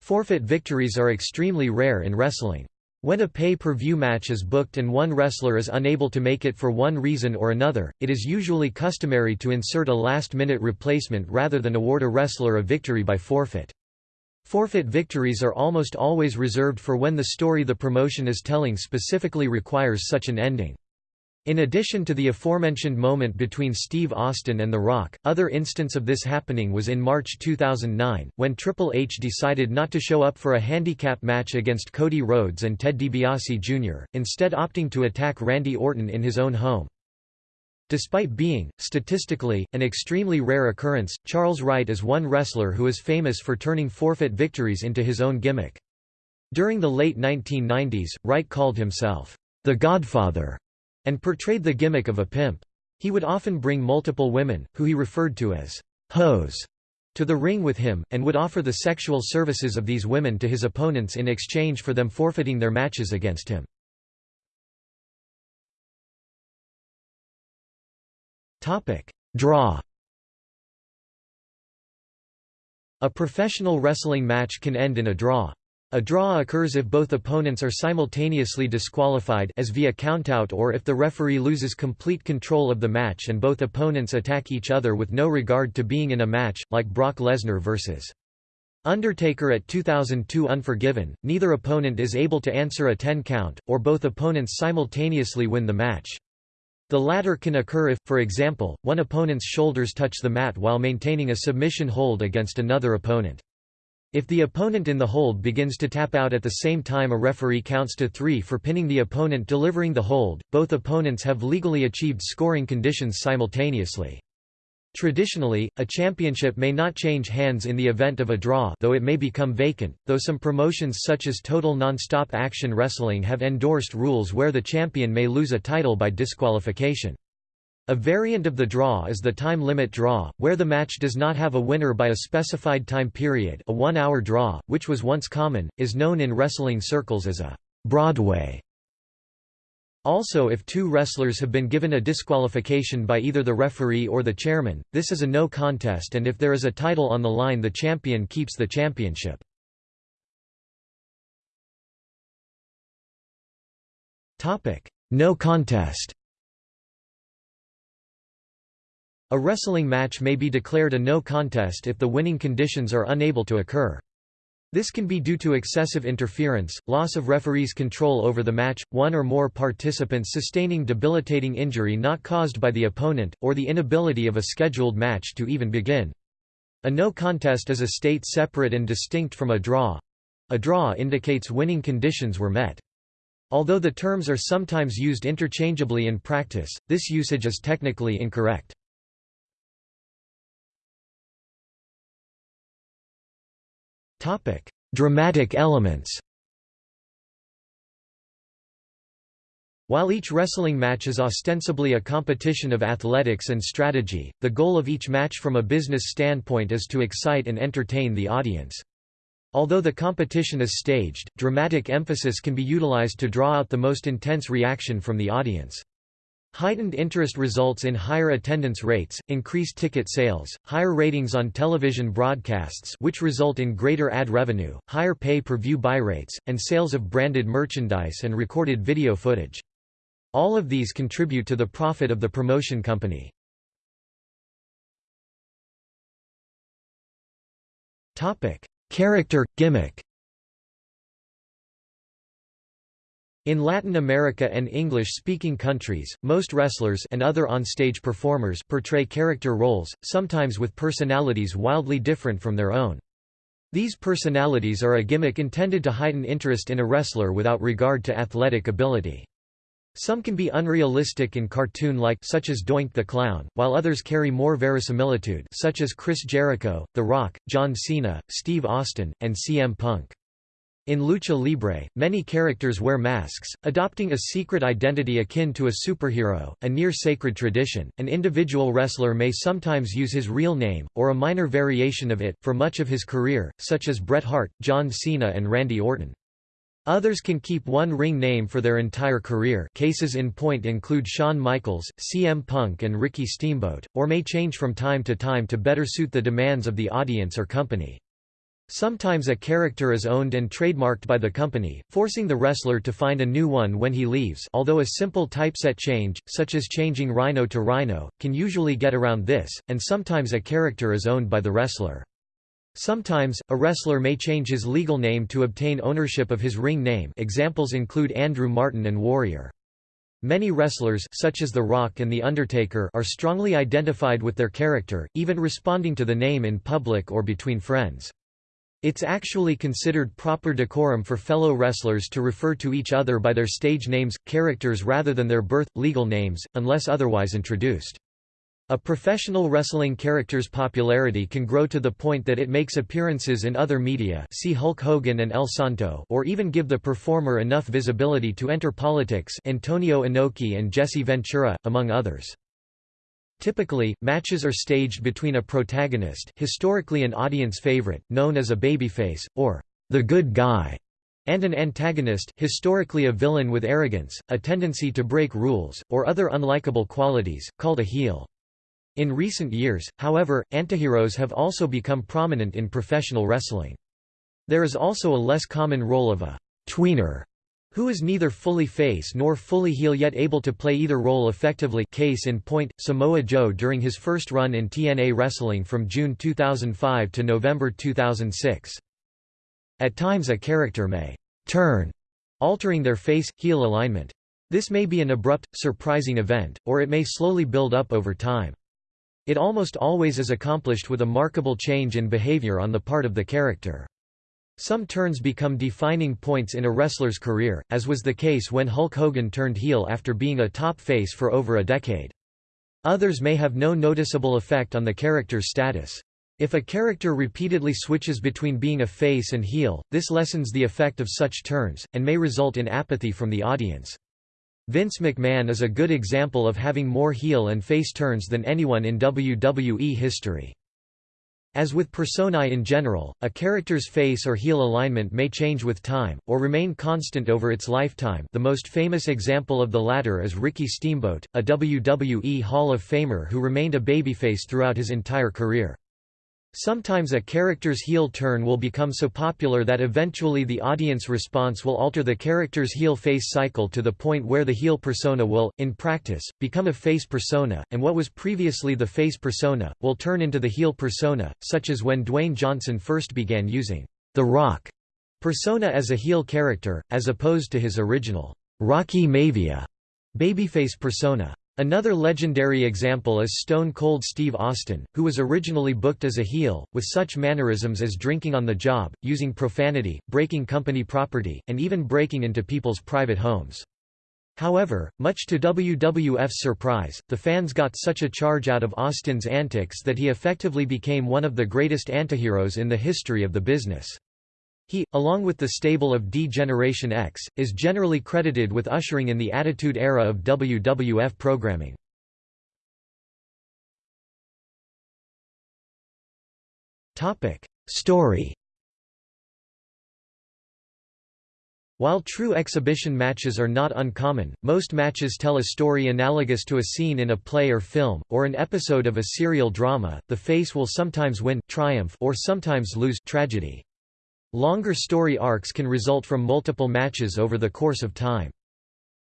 Speaker 1: Forfeit victories are extremely rare in wrestling. When a pay-per-view match is booked and one wrestler is unable to make it for one reason or another, it is usually customary to insert a last-minute replacement rather than award a wrestler a victory by forfeit. Forfeit victories are almost always reserved for when the story the promotion is telling specifically requires such an ending. In addition to the aforementioned moment between Steve Austin and The Rock, other instance of this happening was in March 2009, when Triple H decided not to show up for a handicap match against Cody Rhodes and Ted DiBiase Jr., instead opting to attack Randy Orton in his own home. Despite being, statistically, an extremely rare occurrence, Charles Wright is one wrestler who is famous for turning forfeit victories into his own gimmick. During the late 1990s, Wright called himself, the Godfather and portrayed the gimmick of a pimp. He would often bring multiple women, who he referred to as hoes, to the ring with him, and would offer the sexual services of these women to his opponents in exchange for them forfeiting their matches against him. Draw A professional wrestling match can end in a draw. A draw occurs if both opponents are simultaneously disqualified as via countout or if the referee loses complete control of the match and both opponents attack each other with no regard to being in a match, like Brock Lesnar vs. Undertaker at 2002 Unforgiven, neither opponent is able to answer a 10 count, or both opponents simultaneously win the match. The latter can occur if, for example, one opponent's shoulders touch the mat while maintaining a submission hold against another opponent. If the opponent in the hold begins to tap out at the same time a referee counts to three for pinning the opponent delivering the hold, both opponents have legally achieved scoring conditions simultaneously. Traditionally, a championship may not change hands in the event of a draw though it may become vacant, though some promotions such as Total Nonstop Action Wrestling have endorsed rules where the champion may lose a title by disqualification. A variant of the draw is the time limit draw, where the match does not have a winner by a specified time period a one-hour draw, which was once common, is known in wrestling circles as a Broadway. Also if two wrestlers have been given a disqualification by either the referee or the chairman, this is a no contest and if there is a title on the line the champion keeps the championship. No contest A wrestling match may be declared a no contest if the winning conditions are unable to occur. This can be due to excessive interference, loss of referee's control over the match, one or more participants sustaining debilitating injury not caused by the opponent, or the inability of a scheduled match to even begin. A no contest is a state separate and distinct from a draw. A draw indicates winning conditions were met. Although the terms are sometimes used interchangeably in practice, this usage is technically incorrect. Dramatic elements While each wrestling match is ostensibly a competition of athletics and strategy, the goal of each match from a business standpoint is to excite and entertain the audience. Although the competition is staged, dramatic emphasis can be utilized to draw out the most intense reaction from the audience. Heightened interest results in higher attendance rates, increased ticket sales, higher ratings on television broadcasts which result in greater ad revenue, higher pay-per-view buy rates, and sales of branded merchandise and recorded video footage. All of these contribute to the profit of the promotion company. Character, gimmick In Latin America and English-speaking countries, most wrestlers and other on-stage performers portray character roles, sometimes with personalities wildly different from their own. These personalities are a gimmick intended to heighten interest in a wrestler without regard to athletic ability. Some can be unrealistic and cartoon-like such as Doink the Clown, while others carry more verisimilitude such as Chris Jericho, The Rock, John Cena, Steve Austin, and CM Punk. In lucha libre, many characters wear masks, adopting a secret identity akin to a superhero, a near-sacred tradition. An individual wrestler may sometimes use his real name, or a minor variation of it, for much of his career, such as Bret Hart, John Cena and Randy Orton. Others can keep one ring name for their entire career cases in point include Shawn Michaels, CM Punk and Ricky Steamboat, or may change from time to time to better suit the demands of the audience or company. Sometimes a character is owned and trademarked by the company, forcing the wrestler to find a new one when he leaves although a simple typeset change, such as changing Rhino to Rhyno, can usually get around this, and sometimes a character is owned by the wrestler. Sometimes, a wrestler may change his legal name to obtain ownership of his ring name examples include Andrew Martin and Warrior. Many wrestlers such as The Rock and The Undertaker are strongly identified with their character, even responding to the name in public or between friends. It's actually considered proper decorum for fellow wrestlers to refer to each other by their stage names, characters rather than their birth, legal names, unless otherwise introduced. A professional wrestling character's popularity can grow to the point that it makes appearances in other media see Hulk Hogan and El Santo or even give the performer enough visibility to enter politics Antonio Inoki and Jesse Ventura, among others. Typically, matches are staged between a protagonist historically an audience favorite, known as a babyface, or the good guy, and an antagonist historically a villain with arrogance, a tendency to break rules, or other unlikable qualities, called a heel. In recent years, however, antiheroes have also become prominent in professional wrestling. There is also a less common role of a tweener who is neither fully face nor fully heel yet able to play either role effectively case in point, Samoa Joe during his first run in TNA Wrestling from June 2005 to November 2006. At times a character may «turn», altering their face-heel alignment. This may be an abrupt, surprising event, or it may slowly build up over time. It almost always is accomplished with a markable change in behavior on the part of the character. Some turns become defining points in a wrestler's career, as was the case when Hulk Hogan turned heel after being a top face for over a decade. Others may have no noticeable effect on the character's status. If a character repeatedly switches between being a face and heel, this lessens the effect of such turns, and may result in apathy from the audience. Vince McMahon is a good example of having more heel and face turns than anyone in WWE history. As with personae in general, a character's face or heel alignment may change with time, or remain constant over its lifetime the most famous example of the latter is Ricky Steamboat, a WWE Hall of Famer who remained a babyface throughout his entire career. Sometimes a character's heel turn will become so popular that eventually the audience response will alter the character's heel-face cycle to the point where the heel persona will, in practice, become a face persona, and what was previously the face persona, will turn into the heel persona, such as when Dwayne Johnson first began using The Rock persona as a heel character, as opposed to his original Rocky Maivia babyface persona. Another legendary example is Stone Cold Steve Austin, who was originally booked as a heel, with such mannerisms as drinking on the job, using profanity, breaking company property, and even breaking into people's private homes. However, much to WWF's surprise, the fans got such a charge out of Austin's antics that he effectively became one of the greatest antiheroes in the history of the business. He, along with the stable of D-Generation X, is generally credited with ushering in the Attitude Era of WWF programming. Story While true exhibition matches are not uncommon, most matches tell a story analogous to a scene in a play or film, or an episode of a serial drama. The face will sometimes win triumph or sometimes lose tragedy. Longer story arcs can result from multiple matches over the course of time.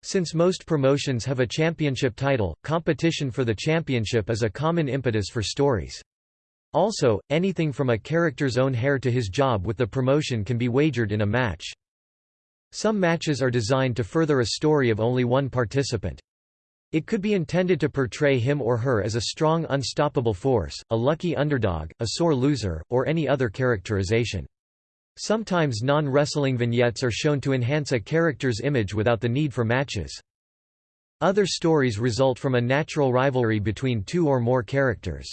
Speaker 1: Since most promotions have a championship title, competition for the championship is a common impetus for stories. Also, anything from a character's own hair to his job with the promotion can be wagered in a match. Some matches are designed to further a story of only one participant. It could be intended to portray him or her as a strong unstoppable force, a lucky underdog, a sore loser, or any other characterization. Sometimes non-wrestling vignettes are shown to enhance a character's image without the need for matches. Other stories result from a natural rivalry between two or more characters.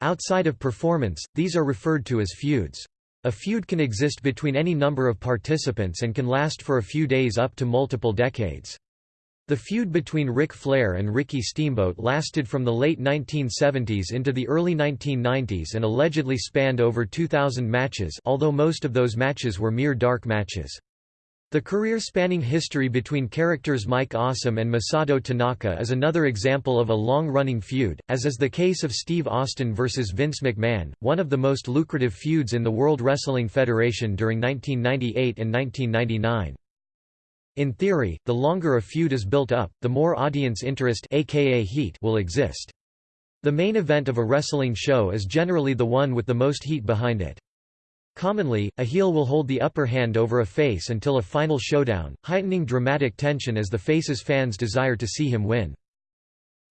Speaker 1: Outside of performance, these are referred to as feuds. A feud can exist between any number of participants and can last for a few days up to multiple decades. The feud between Ric Flair and Ricky Steamboat lasted from the late 1970s into the early 1990s and allegedly spanned over 2,000 matches although most of those matches were mere dark matches. The career-spanning history between characters Mike Awesome and Masato Tanaka is another example of a long-running feud, as is the case of Steve Austin vs. Vince McMahon, one of the most lucrative feuds in the World Wrestling Federation during 1998 and 1999. In theory, the longer a feud is built up, the more audience interest aka heat will exist. The main event of a wrestling show is generally the one with the most heat behind it. Commonly, a heel will hold the upper hand over a face until a final showdown, heightening dramatic tension as the face's fans desire to see him win.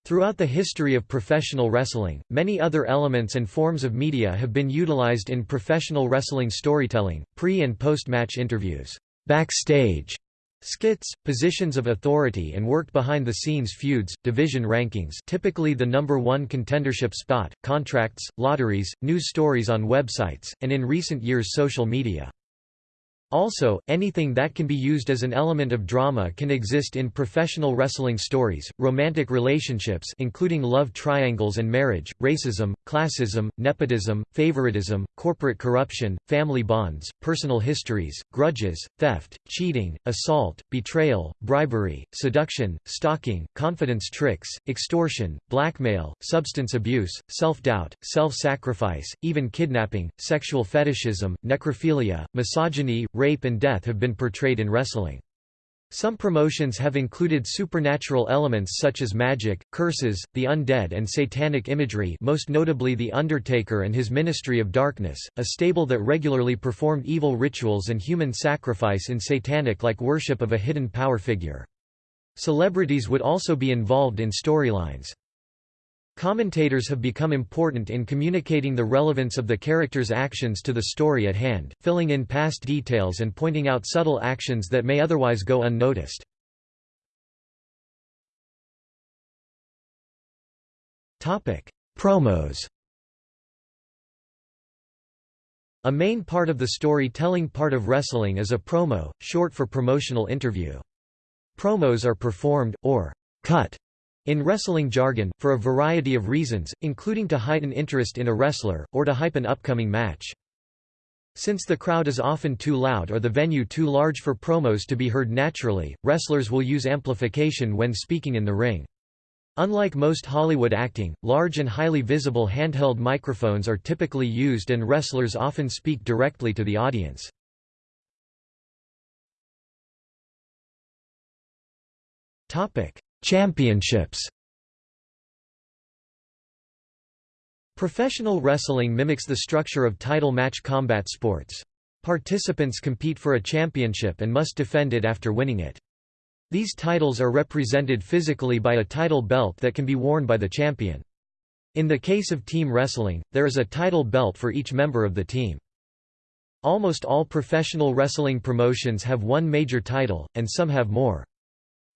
Speaker 1: Throughout the history of professional wrestling, many other elements and forms of media have been utilized in professional wrestling storytelling, pre- and post-match interviews, backstage, Skits, positions of authority and worked behind-the-scenes feuds, division rankings typically the number one contendership spot, contracts, lotteries, news stories on websites, and in recent years social media. Also, anything that can be used as an element of drama can exist in professional wrestling stories, romantic relationships including love triangles and marriage, racism, classism, nepotism, favoritism, corporate corruption, family bonds, personal histories, grudges, theft, cheating, assault, betrayal, bribery, seduction, stalking, confidence tricks, extortion, blackmail, substance abuse, self-doubt, self-sacrifice, even kidnapping, sexual fetishism, necrophilia, misogyny, rape and death have been portrayed in wrestling. Some promotions have included supernatural elements such as magic, curses, the undead and satanic imagery most notably The Undertaker and his Ministry of Darkness, a stable that regularly performed evil rituals and human sacrifice in satanic-like worship of a hidden power figure. Celebrities would also be involved in storylines. Commentators have become important in communicating the relevance of the character's actions to the story at hand, filling in past details and pointing out subtle actions that may otherwise go unnoticed. Promos A main part of the story-telling part of wrestling is a promo, short for promotional interview. Promos are performed, or cut, in wrestling jargon, for a variety of reasons, including to heighten interest in a wrestler, or to hype an upcoming match. Since the crowd is often too loud or the venue too large for promos to be heard naturally, wrestlers will use amplification when speaking in the ring. Unlike most Hollywood acting, large and highly visible handheld microphones are typically used and wrestlers often speak directly to the audience. Championships Professional wrestling mimics the structure of title match combat sports. Participants compete for a championship and must defend it after winning it. These titles are represented physically by a title belt that can be worn by the champion. In the case of team wrestling, there is a title belt for each member of the team. Almost all professional wrestling promotions have one major title, and some have more.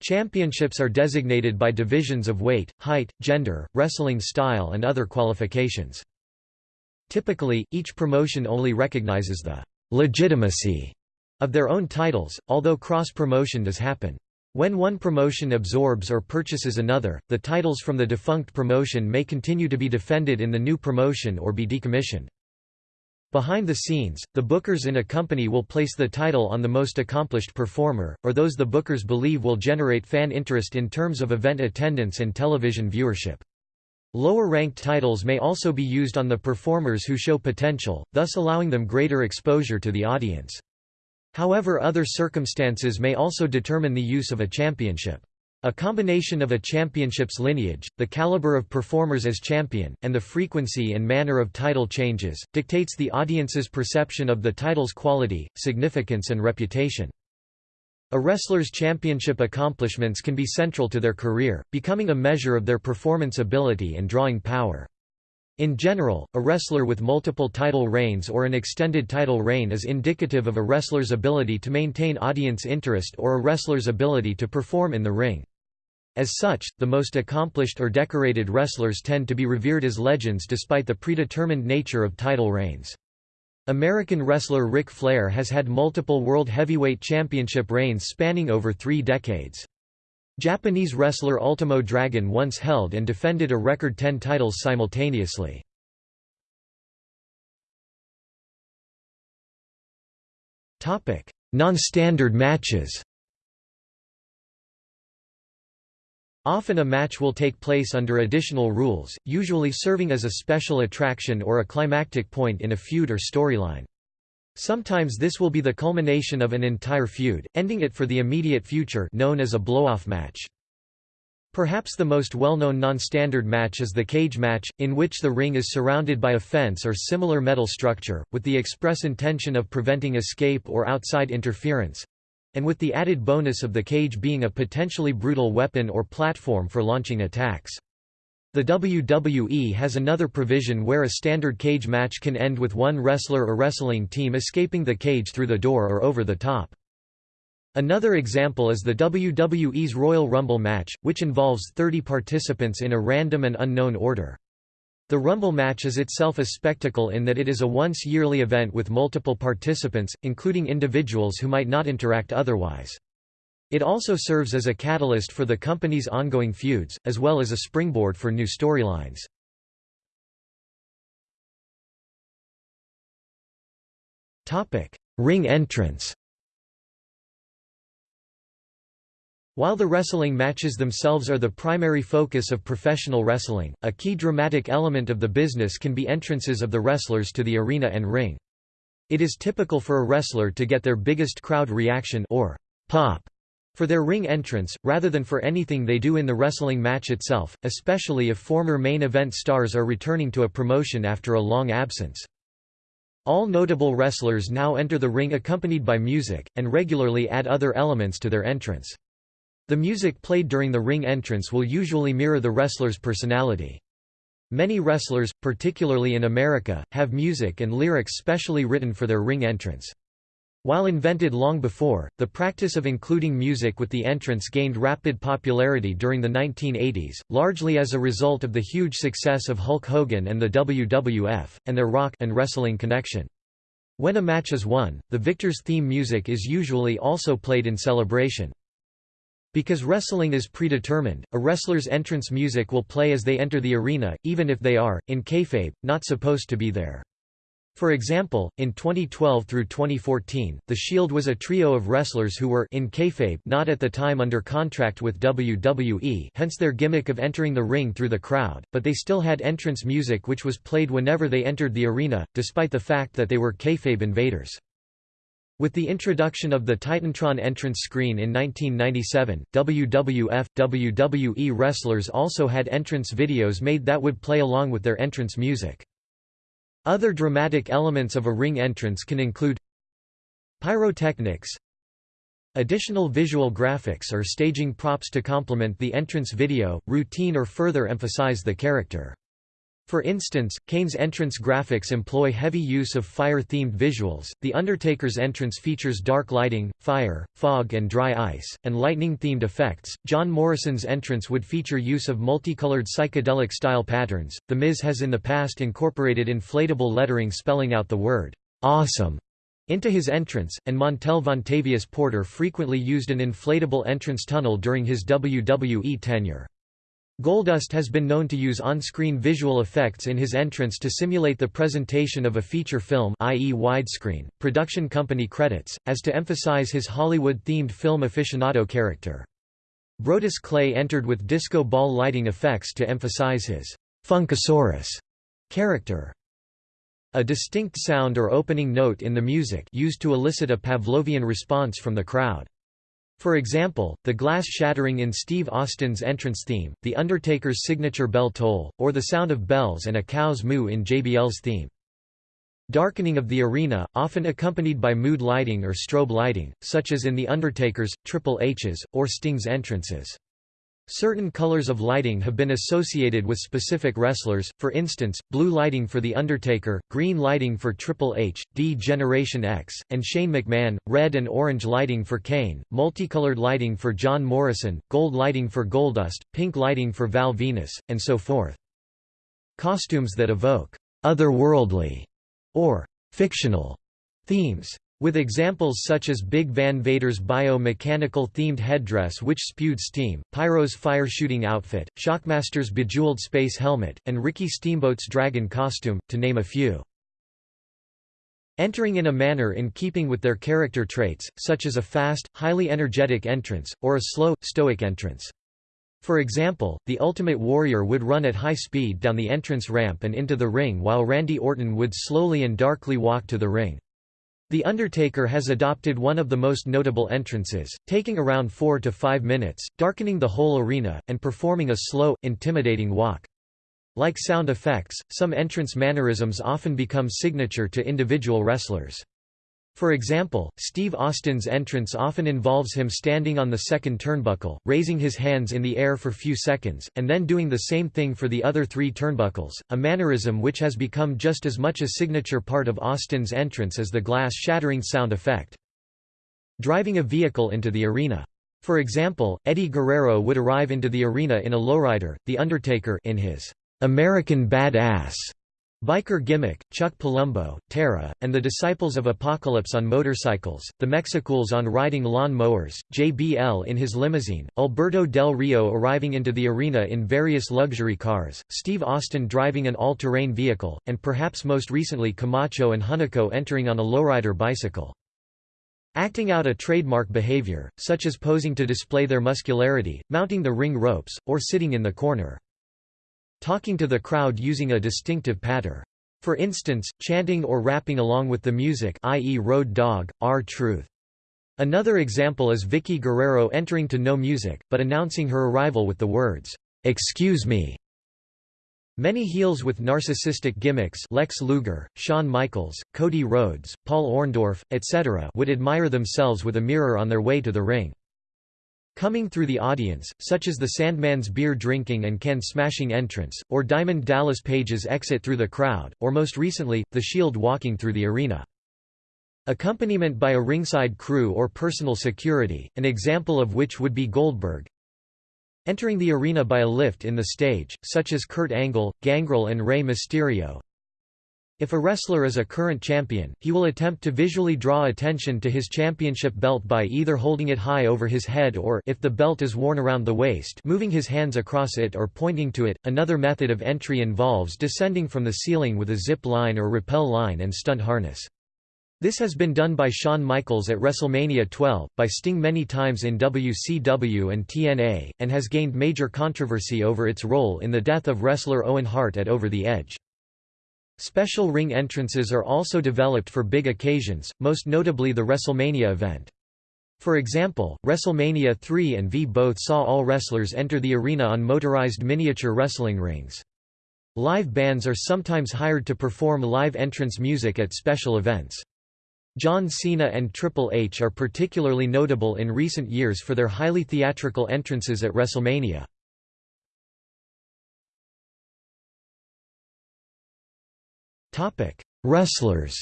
Speaker 1: Championships are designated by divisions of weight, height, gender, wrestling style and other qualifications. Typically, each promotion only recognizes the legitimacy of their own titles, although cross-promotion does happen. When one promotion absorbs or purchases another, the titles from the defunct promotion may continue to be defended in the new promotion or be decommissioned. Behind the scenes, the bookers in a company will place the title on the most accomplished performer, or those the bookers believe will generate fan interest in terms of event attendance and television viewership. Lower-ranked titles may also be used on the performers who show potential, thus allowing them greater exposure to the audience. However other circumstances may also determine the use of a championship. A combination of a championship's lineage, the caliber of performers as champion, and the frequency and manner of title changes, dictates the audience's perception of the title's quality, significance and reputation. A wrestler's championship accomplishments can be central to their career, becoming a measure of their performance ability and drawing power. In general, a wrestler with multiple title reigns or an extended title reign is indicative of a wrestler's ability to maintain audience interest or a wrestler's ability to perform in the ring. As such, the most accomplished or decorated wrestlers tend to be revered as legends despite the predetermined nature of title reigns. American wrestler Ric Flair has had multiple World Heavyweight Championship reigns spanning over three decades. Japanese wrestler Ultimo Dragon once held and defended a record 10 titles simultaneously. Non-standard matches Often a match will take place under additional rules, usually serving as a special attraction or a climactic point in a feud or storyline. Sometimes this will be the culmination of an entire feud, ending it for the immediate future known as a blow-off match. Perhaps the most well-known non-standard match is the cage match, in which the ring is surrounded by a fence or similar metal structure, with the express intention of preventing escape or outside interference—and with the added bonus of the cage being a potentially brutal weapon or platform for launching attacks. The WWE has another provision where a standard cage match can end with one wrestler or wrestling team escaping the cage through the door or over the top. Another example is the WWE's Royal Rumble match, which involves 30 participants in a random and unknown order. The Rumble match is itself a spectacle in that it is a once-yearly event with multiple participants, including individuals who might not interact otherwise. It also serves as a catalyst for the company's ongoing feuds, as well as a springboard for new storylines. Ring entrance While the wrestling matches themselves are the primary focus of professional wrestling, a key dramatic element of the business can be entrances of the wrestlers to the arena and ring. It is typical for a wrestler to get their biggest crowd reaction or pop for their ring entrance, rather than for anything they do in the wrestling match itself, especially if former main event stars are returning to a promotion after a long absence. All notable wrestlers now enter the ring accompanied by music, and regularly add other elements to their entrance. The music played during the ring entrance will usually mirror the wrestler's personality. Many wrestlers, particularly in America, have music and lyrics specially written for their ring entrance. While invented long before, the practice of including music with the entrance gained rapid popularity during the 1980s, largely as a result of the huge success of Hulk Hogan and the WWF, and their rock and wrestling connection. When a match is won, the victor's theme music is usually also played in celebration. Because wrestling is predetermined, a wrestler's entrance music will play as they enter the arena, even if they are, in kayfabe, not supposed to be there. For example, in 2012 through 2014, The Shield was a trio of wrestlers who were in kayfabe not at the time under contract with WWE hence their gimmick of entering the ring through the crowd, but they still had entrance music which was played whenever they entered the arena, despite the fact that they were kayfabe invaders. With the introduction of the Titantron entrance screen in 1997, WWF, WWE wrestlers also had entrance videos made that would play along with their entrance music. Other dramatic elements of a ring entrance can include pyrotechnics, additional visual graphics or staging props to complement the entrance video, routine or further emphasize the character. For instance, Kane's entrance graphics employ heavy use of fire-themed visuals, The Undertaker's entrance features dark lighting, fire, fog and dry ice, and lightning-themed effects, John Morrison's entrance would feature use of multicolored psychedelic-style patterns, The Miz has in the past incorporated inflatable lettering spelling out the word, "'Awesome' into his entrance, and Montel Vontavious Porter frequently used an inflatable entrance tunnel during his WWE tenure. Goldust has been known to use on-screen visual effects in his entrance to simulate the presentation of a feature film i.e. widescreen, production company credits, as to emphasize his Hollywood-themed film aficionado character. Brodus Clay entered with disco ball lighting effects to emphasize his «Funkasaurus» character. A distinct sound or opening note in the music used to elicit a Pavlovian response from the crowd. For example, the glass shattering in Steve Austin's entrance theme, The Undertaker's signature bell toll, or the sound of bells and a cow's moo in JBL's theme. Darkening of the arena, often accompanied by mood lighting or strobe lighting, such as in The Undertaker's, Triple H's, or Sting's entrances. Certain colors of lighting have been associated with specific wrestlers, for instance, blue lighting for The Undertaker, green lighting for Triple H, D Generation X, and Shane McMahon, red and orange lighting for Kane, multicolored lighting for John Morrison, gold lighting for Goldust, pink lighting for Val Venis, and so forth. Costumes that evoke otherworldly or fictional themes with examples such as Big Van Vader's bio-mechanical themed headdress which spewed steam, Pyro's fire-shooting outfit, Shockmaster's bejeweled space helmet, and Ricky Steamboat's dragon costume, to name a few. Entering in a manner in keeping with their character traits, such as a fast, highly energetic entrance, or a slow, stoic entrance. For example, the Ultimate Warrior would run at high speed down the entrance ramp and into the ring while Randy Orton would slowly and darkly walk to the ring. The Undertaker has adopted one of the most notable entrances, taking around 4 to 5 minutes, darkening the whole arena, and performing a slow, intimidating walk. Like sound effects, some entrance mannerisms often become signature to individual wrestlers. For example, Steve Austin's entrance often involves him standing on the second turnbuckle, raising his hands in the air for few seconds, and then doing the same thing for the other three turnbuckles, a mannerism which has become just as much a signature part of Austin's entrance as the glass shattering sound effect. Driving a vehicle into the arena. For example, Eddie Guerrero would arrive into the arena in a lowrider, The Undertaker in his American Bad Ass Biker Gimmick, Chuck Palumbo, Tara, and the Disciples of Apocalypse on motorcycles, the Mexicools on riding lawn mowers, JBL in his limousine, Alberto Del Rio arriving into the arena in various luxury cars, Steve Austin driving an all-terrain vehicle, and perhaps most recently Camacho and Hunico entering on a lowrider bicycle. Acting out a trademark behavior, such as posing to display their muscularity, mounting the ring ropes, or sitting in the corner talking to the crowd using a distinctive patter. For instance, chanting or rapping along with the music i.e. Road Dogg, R-Truth. Another example is Vickie Guerrero entering to no music, but announcing her arrival with the words, "'Excuse me' Many heels with narcissistic gimmicks Lex Luger, Shawn Michaels, Cody Rhodes, Paul Orndorff, etc. would admire themselves with a mirror on their way to the ring. Coming through the audience, such as the Sandman's beer-drinking and can-smashing entrance, or Diamond Dallas Page's exit through the crowd, or most recently, The Shield walking through the arena. Accompaniment by a ringside crew or personal security, an example of which would be Goldberg. Entering the arena by a lift in the stage, such as Kurt Angle, Gangrel and Rey Mysterio, if a wrestler is a current champion, he will attempt to visually draw attention to his championship belt by either holding it high over his head or if the belt is worn around the waist, moving his hands across it or pointing to it. Another method of entry involves descending from the ceiling with a zip line or rappel line and stunt harness. This has been done by Shawn Michaels at WrestleMania 12, by Sting many times in WCW and TNA, and has gained major controversy over its role in the death of wrestler Owen Hart at Over the Edge. Special ring entrances are also developed for big occasions, most notably the WrestleMania event. For example, WrestleMania 3 and V both saw all wrestlers enter the arena on motorized miniature wrestling rings. Live bands are sometimes hired to perform live entrance music at special events. John Cena and Triple H are particularly notable in recent years for their highly theatrical entrances at WrestleMania. Topic: Wrestlers.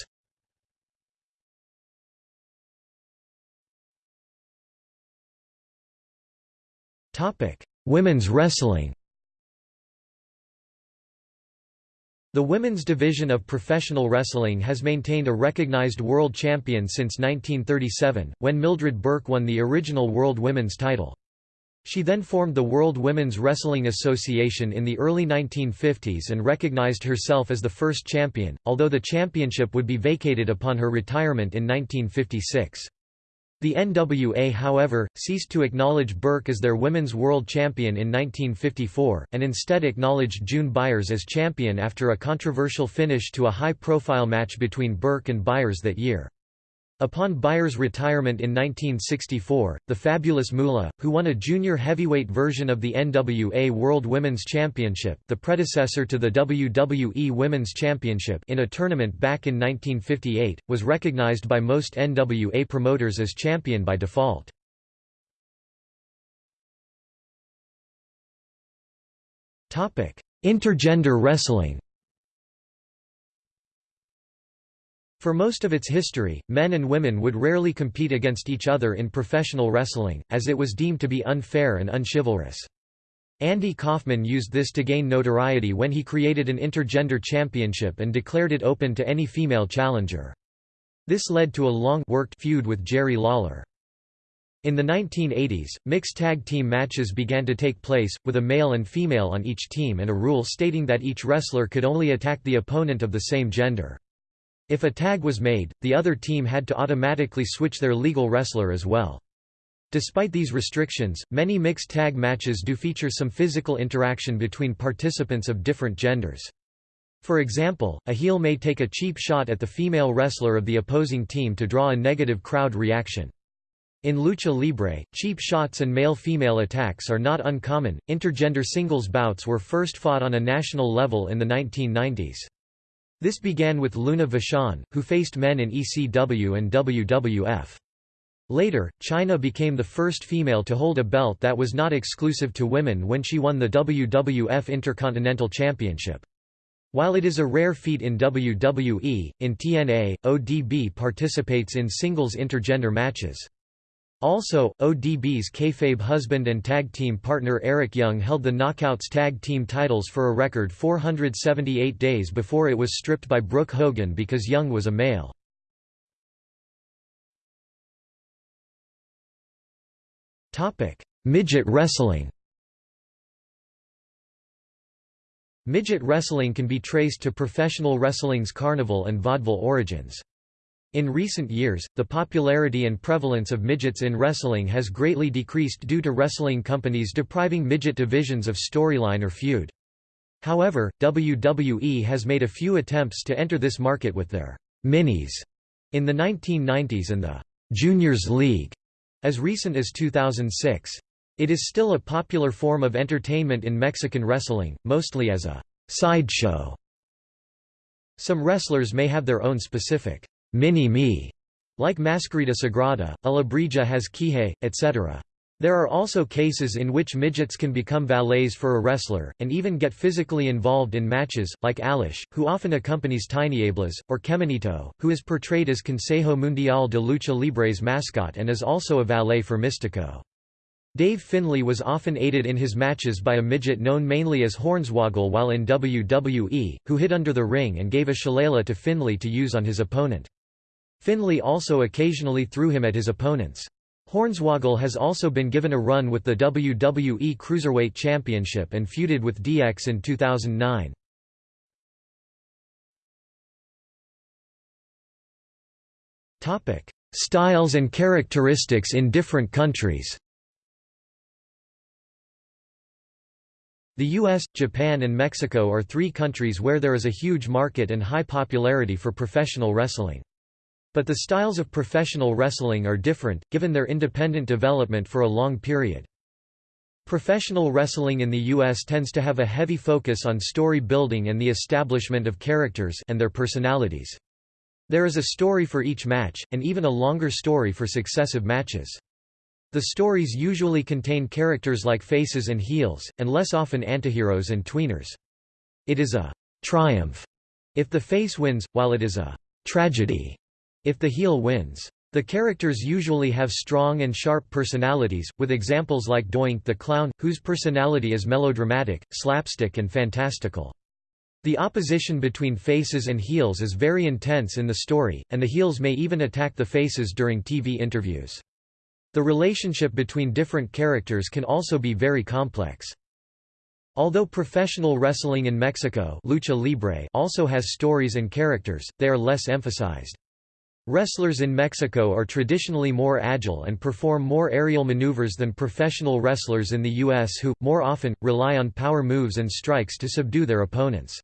Speaker 1: Topic: Women's wrestling. The women's division of professional wrestling has maintained a recognized world champion since 1937, when Mildred Burke won the original World Women's title. She then formed the World Women's Wrestling Association in the early 1950s and recognized herself as the first champion, although the championship would be vacated upon her retirement in 1956. The NWA however, ceased to acknowledge Burke as their Women's World Champion in 1954, and instead acknowledged June Byers as champion after a controversial finish to a high-profile match between Burke and Byers that year. Upon Byers' retirement in 1964, the Fabulous Moolah, who won a junior heavyweight version of the NWA World Women's Championship the predecessor to the WWE Women's Championship in a tournament back in 1958, was recognized by most NWA promoters as champion by default. Intergender wrestling For most of its history, men and women would rarely compete against each other in professional wrestling, as it was deemed to be unfair and unchivalrous. Andy Kaufman used this to gain notoriety when he created an intergender championship and declared it open to any female challenger. This led to a long-worked feud with Jerry Lawler. In the 1980s, mixed tag team matches began to take place, with a male and female on each team and a rule stating that each wrestler could only attack the opponent of the same gender. If a tag was made, the other team had to automatically switch their legal wrestler as well. Despite these restrictions, many mixed tag matches do feature some physical interaction between participants of different genders. For example, a heel may take a cheap shot at the female wrestler of the opposing team to draw a negative crowd reaction. In lucha libre, cheap shots and male-female attacks are not uncommon. Intergender singles bouts were first fought on a national level in the 1990s. This began with Luna Vachon, who faced men in ECW and WWF. Later, Chyna became the first female to hold a belt that was not exclusive to women when she won the WWF Intercontinental Championship. While it is a rare feat in WWE, in TNA, ODB participates in singles intergender matches. Also, ODB's kayfabe husband and tag team partner Eric Young held the Knockouts tag team titles for a record 478 days before it was stripped by Brooke Hogan because Young was a male. Midget wrestling Midget wrestling can be traced to professional wrestling's carnival and vaudeville origins. In recent years, the popularity and prevalence of midgets in wrestling has greatly decreased due to wrestling companies depriving midget divisions of storyline or feud. However, WWE has made a few attempts to enter this market with their minis in the 1990s and the Juniors League as recent as 2006. It is still a popular form of entertainment in Mexican wrestling, mostly as a sideshow. Some wrestlers may have their own specific mini-me, like Mascarita Sagrada, Alebrije has Quije, etc. There are also cases in which midgets can become valets for a wrestler, and even get physically involved in matches, like Alushe, who often accompanies Tinieblas, or Kemonito, who is portrayed as Consejo Mundial de Lucha Libre's mascot and is also a valet for Místico. Dave Finlay was often aided in his matches by a midget known mainly as Hornswoggle while in WWE, who hid under the ring and gave a shillelagh to Finlay to use on his opponent. Finlay also occasionally threw him at his opponents. Hornswoggle has also been given a run with the WWE Cruiserweight Championship and feuded with DX in 2009. Styles and characteristics in different countries The US, Japan and Mexico are three countries where there is a huge market and high popularity for professional wrestling. But the styles of professional wrestling are different, given their independent development for a long period. Professional wrestling in the U.S. tends to have a heavy focus on story building and the establishment of characters and their personalities. There is a story for each match, and even a longer story for successive matches. The stories usually contain characters like faces and heels, and less often antiheroes and tweeners. It is a triumph if the face wins, while it is a tragedy if the heel wins. The characters usually have strong and sharp personalities, with examples like Doink the Clown, whose personality is melodramatic, slapstick and fantastical. The opposition between faces and heels is very intense in the story, and the heels may even attack the faces during TV interviews. The relationship between different characters can also be very complex. Although professional wrestling in Mexico lucha libre also has stories and characters, they are less emphasized. Wrestlers in Mexico are traditionally more agile and perform more aerial maneuvers than professional wrestlers in the U.S. who, more often, rely on power moves and strikes to subdue their opponents.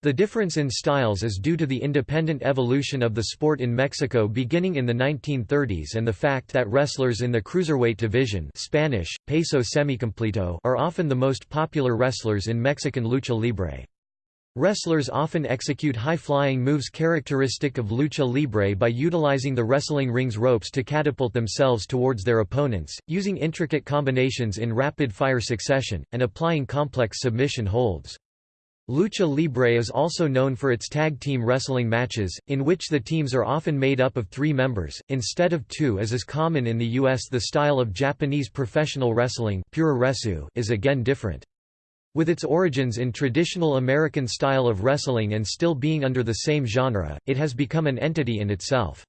Speaker 1: The difference in styles is due to the independent evolution of the sport in Mexico beginning in the 1930s and the fact that wrestlers in the cruiserweight division Spanish, peso semicompleto are often the most popular wrestlers in Mexican lucha libre. Wrestlers often execute high-flying moves characteristic of lucha libre by utilizing the wrestling ring's ropes to catapult themselves towards their opponents, using intricate combinations in rapid-fire succession, and applying complex submission holds. Lucha Libre is also known for its tag team wrestling matches, in which the teams are often made up of three members, instead of two as is common in the US. The style of Japanese professional wrestling is again different. With its origins in traditional American style of wrestling and still being under the same genre, it has become an entity in itself.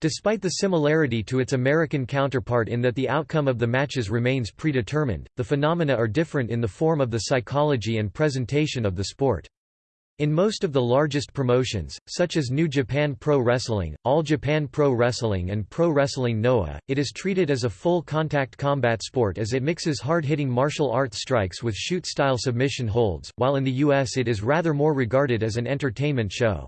Speaker 1: Despite the similarity to its American counterpart in that the outcome of the matches remains predetermined, the phenomena are different in the form of the psychology and presentation of the sport. In most of the largest promotions, such as New Japan Pro Wrestling, All Japan Pro Wrestling and Pro Wrestling Noah, it is treated as a full contact combat sport as it mixes hard-hitting martial arts strikes with shoot-style submission holds, while in the US it is rather more regarded as an entertainment show.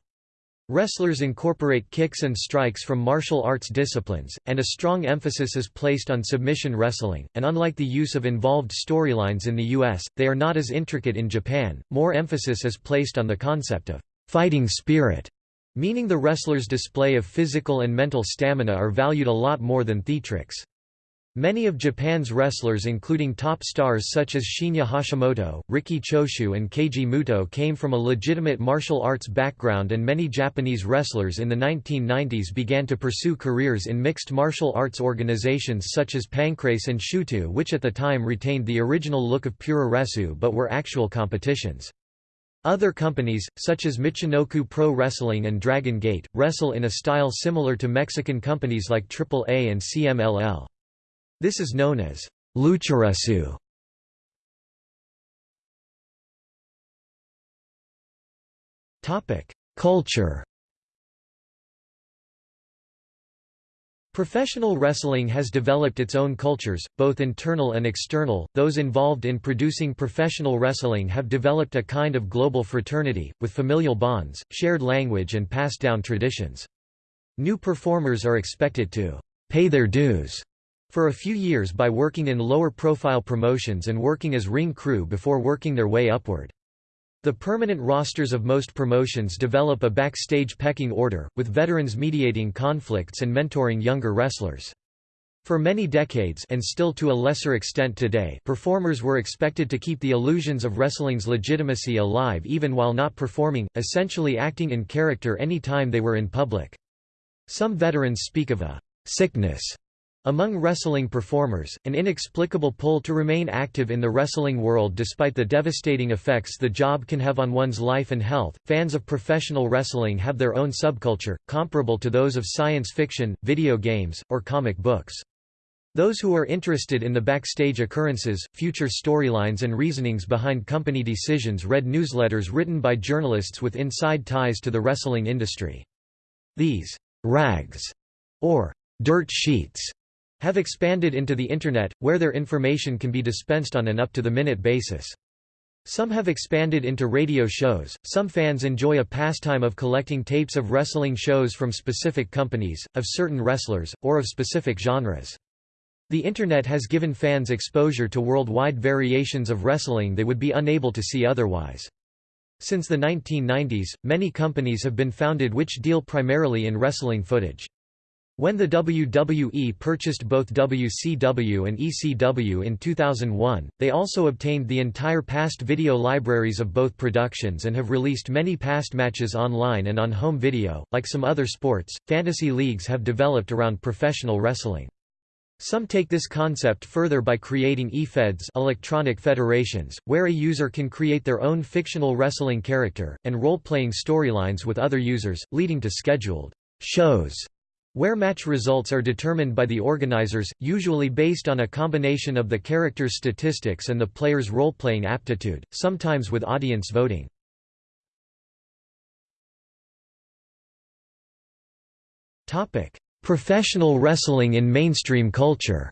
Speaker 1: Wrestlers incorporate kicks and strikes from martial arts disciplines, and a strong emphasis is placed on submission wrestling, and unlike the use of involved storylines in the US, they are not as intricate in Japan. More emphasis is placed on the concept of fighting spirit, meaning the wrestler's display of physical and mental stamina are valued a lot more than theatrics. Many of Japan's wrestlers including top stars such as Shinya Hashimoto, Riki Choshu and Keiji Muto came from a legitimate martial arts background and many Japanese wrestlers in the 1990s began to pursue careers in mixed martial arts organizations such as Pancrase and Shooto which at the time retained the original look of Puroresu but were actual competitions. Other companies, such as Michinoku Pro Wrestling and Dragon Gate, wrestle in a style similar to Mexican companies like AAA and CMLL. This is known as lucharesu. Culture. Professional wrestling has developed its own cultures, both internal and external. Those involved in producing professional wrestling have developed a kind of global fraternity, with familial bonds, shared language, and passed down traditions. New performers are expected to pay their dues for a few years by working in lower-profile promotions and working as ring crew before working their way upward. The permanent rosters of most promotions develop a backstage pecking order, with veterans mediating conflicts and mentoring younger wrestlers. For many decades and still to a lesser extent today performers were expected to keep the illusions of wrestling's legitimacy alive even while not performing, essentially acting in character any time they were in public. Some veterans speak of a «sickness» Among wrestling performers, an inexplicable pull to remain active in the wrestling world despite the devastating effects the job can have on one's life and health. Fans of professional wrestling have their own subculture, comparable to those of science fiction, video games, or comic books. Those who are interested in the backstage occurrences, future storylines and reasonings behind company decisions read newsletters written by journalists with inside ties to the wrestling industry. These rags, or dirt sheets, have expanded into the Internet, where their information can be dispensed on an up-to-the-minute basis. Some have expanded into radio shows, some fans enjoy a pastime of collecting tapes of wrestling shows from specific companies, of certain wrestlers, or of specific genres. The Internet has given fans exposure to worldwide variations of wrestling they would be unable to see otherwise. Since the 1990s, many companies have been founded which deal primarily in wrestling footage. When the WWE purchased both WCW and ECW in 2001, they also obtained the entire past video libraries of both productions and have released many past matches online and on home video. Like some other sports, fantasy leagues have developed around professional wrestling. Some take this concept further by creating eFeds electronic federations, where a user can create their own fictional wrestling character, and role-playing storylines with other users, leading to scheduled shows where match results are determined by the organizers, usually based on a combination of the character's statistics and the player's role-playing aptitude, sometimes with audience voting. Professional wrestling in mainstream culture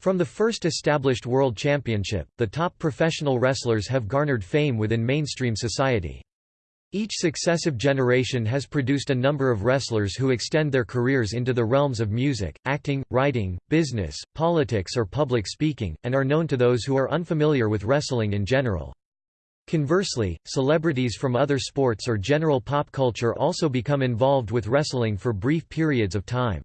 Speaker 1: From the first established World Championship, the top professional wrestlers have garnered fame within mainstream society. Each successive generation has produced a number of wrestlers who extend their careers into the realms of music, acting, writing, business, politics or public speaking, and are known to those who are unfamiliar with wrestling in general. Conversely, celebrities from other sports or general pop culture also become involved with wrestling for brief periods of time.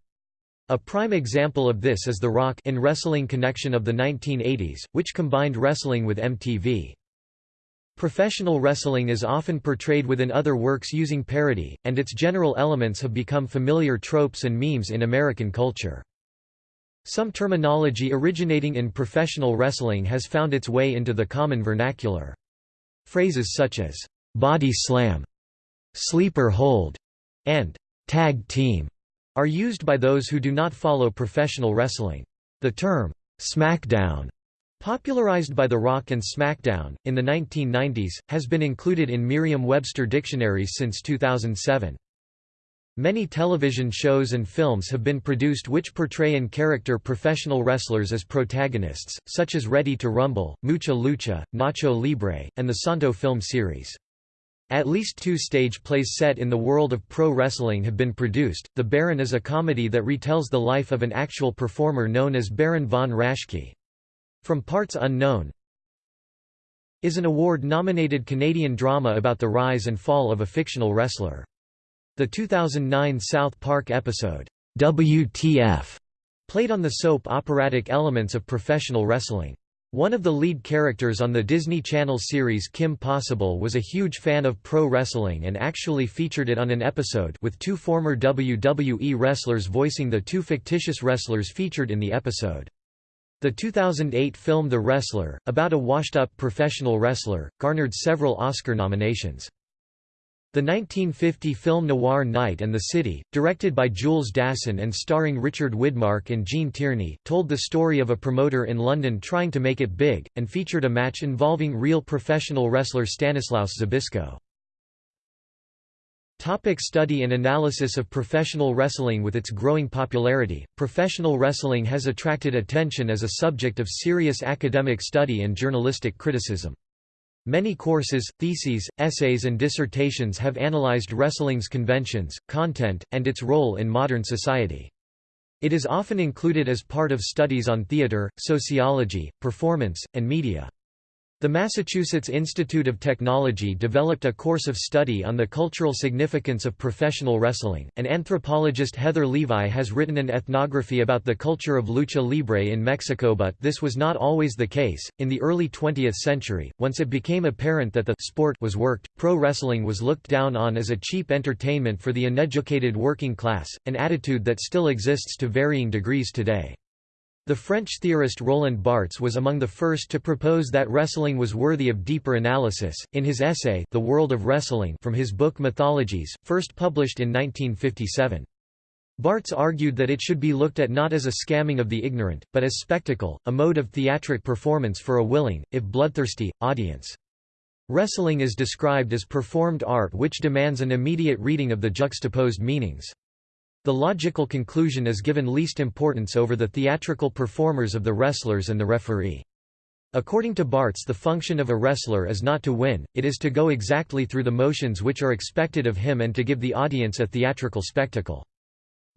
Speaker 1: A prime example of this is The Rock 'n' Wrestling Connection of the 1980s, which combined wrestling with MTV. Professional wrestling is often portrayed within other works using parody, and its general elements have become familiar tropes and memes in American culture. Some terminology originating in professional wrestling has found its way into the common vernacular. Phrases such as, "'body slam'", "'sleeper hold' and "'tag team' are used by those who do not follow professional wrestling. The term, "'SmackDown' Popularized by The Rock and SmackDown, in the 1990s, has been included in Merriam-Webster dictionaries since 2007. Many television shows and films have been produced which portray in character professional wrestlers as protagonists, such as Ready to Rumble, Mucha Lucha, Nacho Libre, and the Santo film series. At least two stage plays set in the world of pro wrestling have been produced. The Baron is a comedy that retells the life of an actual performer known as Baron von Raschke. From Parts Unknown is an award-nominated Canadian drama about the rise and fall of a fictional wrestler. The 2009 South Park episode, WTF played on the soap operatic elements of professional wrestling. One of the lead characters on the Disney Channel series Kim Possible was a huge fan of pro wrestling and actually featured it on an episode with two former WWE wrestlers voicing the two fictitious wrestlers featured in the episode. The 2008 film The Wrestler, about a washed-up professional wrestler, garnered several Oscar nominations. The 1950 film Noir Night and the City, directed by Jules Dassin and starring Richard Widmark and Gene Tierney, told the story of a promoter in London trying to make it big, and featured a match involving real professional wrestler Stanislaus Zbyszko. Topic study and analysis of professional wrestling With its growing popularity, professional wrestling has attracted attention as a subject of serious academic study and journalistic criticism. Many courses, theses, essays and dissertations have analyzed wrestling's conventions, content, and its role in modern society. It is often included as part of studies on theater, sociology, performance, and media. The Massachusetts Institute of Technology developed a course of study on the cultural significance of professional wrestling, and anthropologist Heather Levi has written an ethnography about the culture of lucha libre in Mexico but this was not always the case. In the early 20th century, once it became apparent that the sport was worked, pro wrestling was looked down on as a cheap entertainment for the uneducated working class, an attitude that still exists to varying degrees today. The French theorist Roland Barthes was among the first to propose that wrestling was worthy of deeper analysis, in his essay The World of Wrestling from his book Mythologies, first published in 1957. Barthes argued that it should be looked at not as a scamming of the ignorant, but as spectacle, a mode of theatric performance for a willing, if bloodthirsty, audience. Wrestling is described as performed art which demands an immediate reading of the juxtaposed meanings. The logical conclusion is given least importance over the theatrical performers of the wrestlers and the referee. According to Barthes the function of a wrestler is not to win, it is to go exactly through the motions which are expected of him and to give the audience a theatrical spectacle.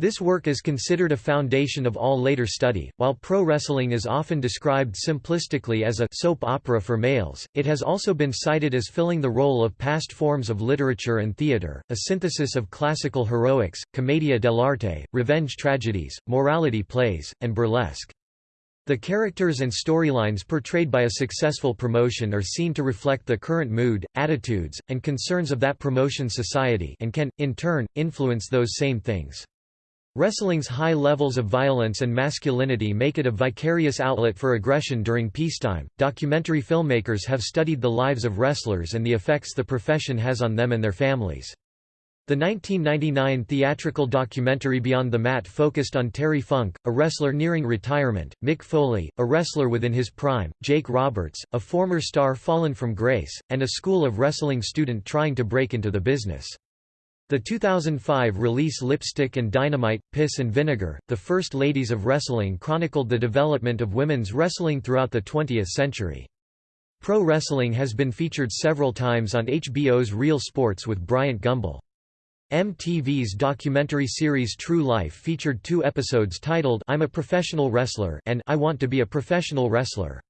Speaker 1: This work is considered a foundation of all later study. While pro wrestling is often described simplistically as a soap opera for males, it has also been cited as filling the role of past forms of literature and theater, a synthesis of classical heroics, commedia dell'arte, revenge tragedies, morality plays, and burlesque. The characters and storylines portrayed by a successful promotion are seen to reflect the current mood, attitudes, and concerns of that promotion society and can, in turn, influence those same things. Wrestling's high levels of violence and masculinity make it a vicarious outlet for aggression during peacetime. Documentary filmmakers have studied the lives of wrestlers and the effects the profession has on them and their families. The 1999 theatrical documentary Beyond the Mat focused on Terry Funk, a wrestler nearing retirement, Mick Foley, a wrestler within his prime, Jake Roberts, a former star fallen from grace, and a school of wrestling student trying to break into the business. The 2005 release Lipstick and Dynamite, Piss and Vinegar, The First Ladies of Wrestling chronicled the development of women's wrestling throughout the 20th century. Pro wrestling has been featured several times on HBO's Real Sports with Bryant Gumbel. MTV's documentary series True Life featured two episodes titled I'm a Professional Wrestler and I Want to Be a Professional Wrestler.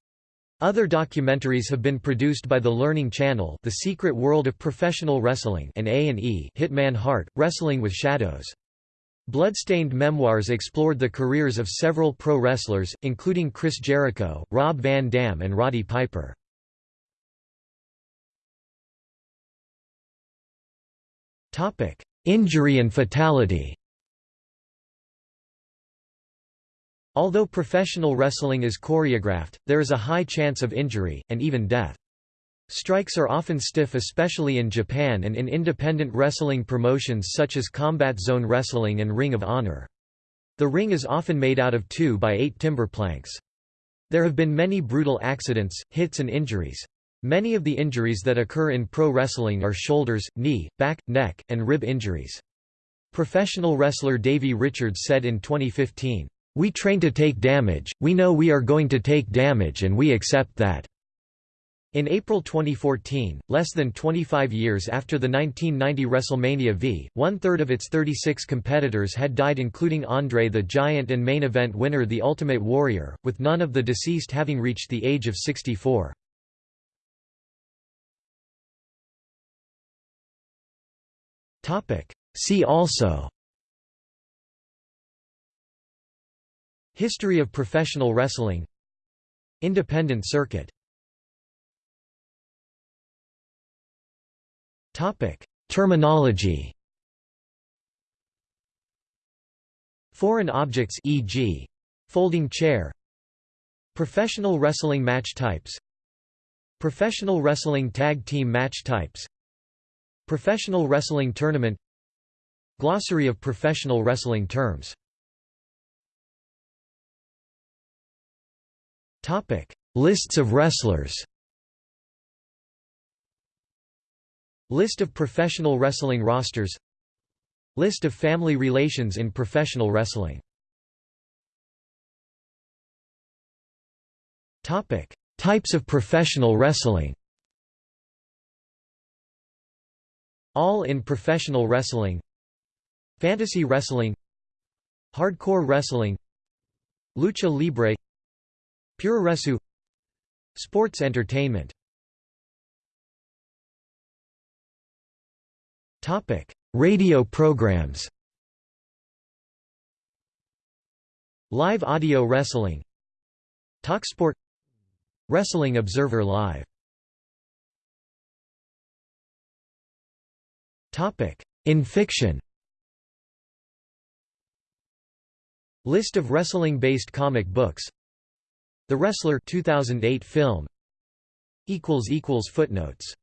Speaker 1: Other documentaries have been produced by the Learning Channel The Secret World of Professional Wrestling and A&E Hitman Hart, Wrestling with Shadows. Bloodstained Memoirs explored the careers of several pro wrestlers, including Chris Jericho, Rob Van Dam and Roddy Piper. Injury and fatality Although professional wrestling is choreographed, there is a high chance of injury, and even death. Strikes are often stiff especially in Japan and in independent wrestling promotions such as Combat Zone Wrestling and Ring of Honor. The ring is often made out of 2 by 8 timber planks. There have been many brutal accidents, hits and injuries. Many of the injuries that occur in pro wrestling are shoulders, knee, back, neck, and rib injuries. Professional wrestler Davey Richards said in 2015, we train to take damage, we know we are going to take damage and we accept that." In April 2014, less than 25 years after the 1990 WrestleMania V, one-third of its 36 competitors had died including Andre the Giant and main event winner The Ultimate Warrior, with none of the deceased having reached the age of 64. See also History of professional wrestling. Independent circuit. Terminology. Foreign objects e.g. folding chair. Professional wrestling match types. Professional wrestling tag team match types. Professional wrestling tournament. Glossary of professional wrestling terms Lists of wrestlers List of professional wrestling rosters List of family relations in professional wrestling Topic: Types of professional wrestling All in professional wrestling Fantasy wrestling Hardcore wrestling Lucha Libre Puroresu Sports entertainment. Radio programs. Live audio wrestling. Talksport. Wrestling Observer Live. In fiction. List of wrestling-based comic books The Wrestler 2008 film. Footnotes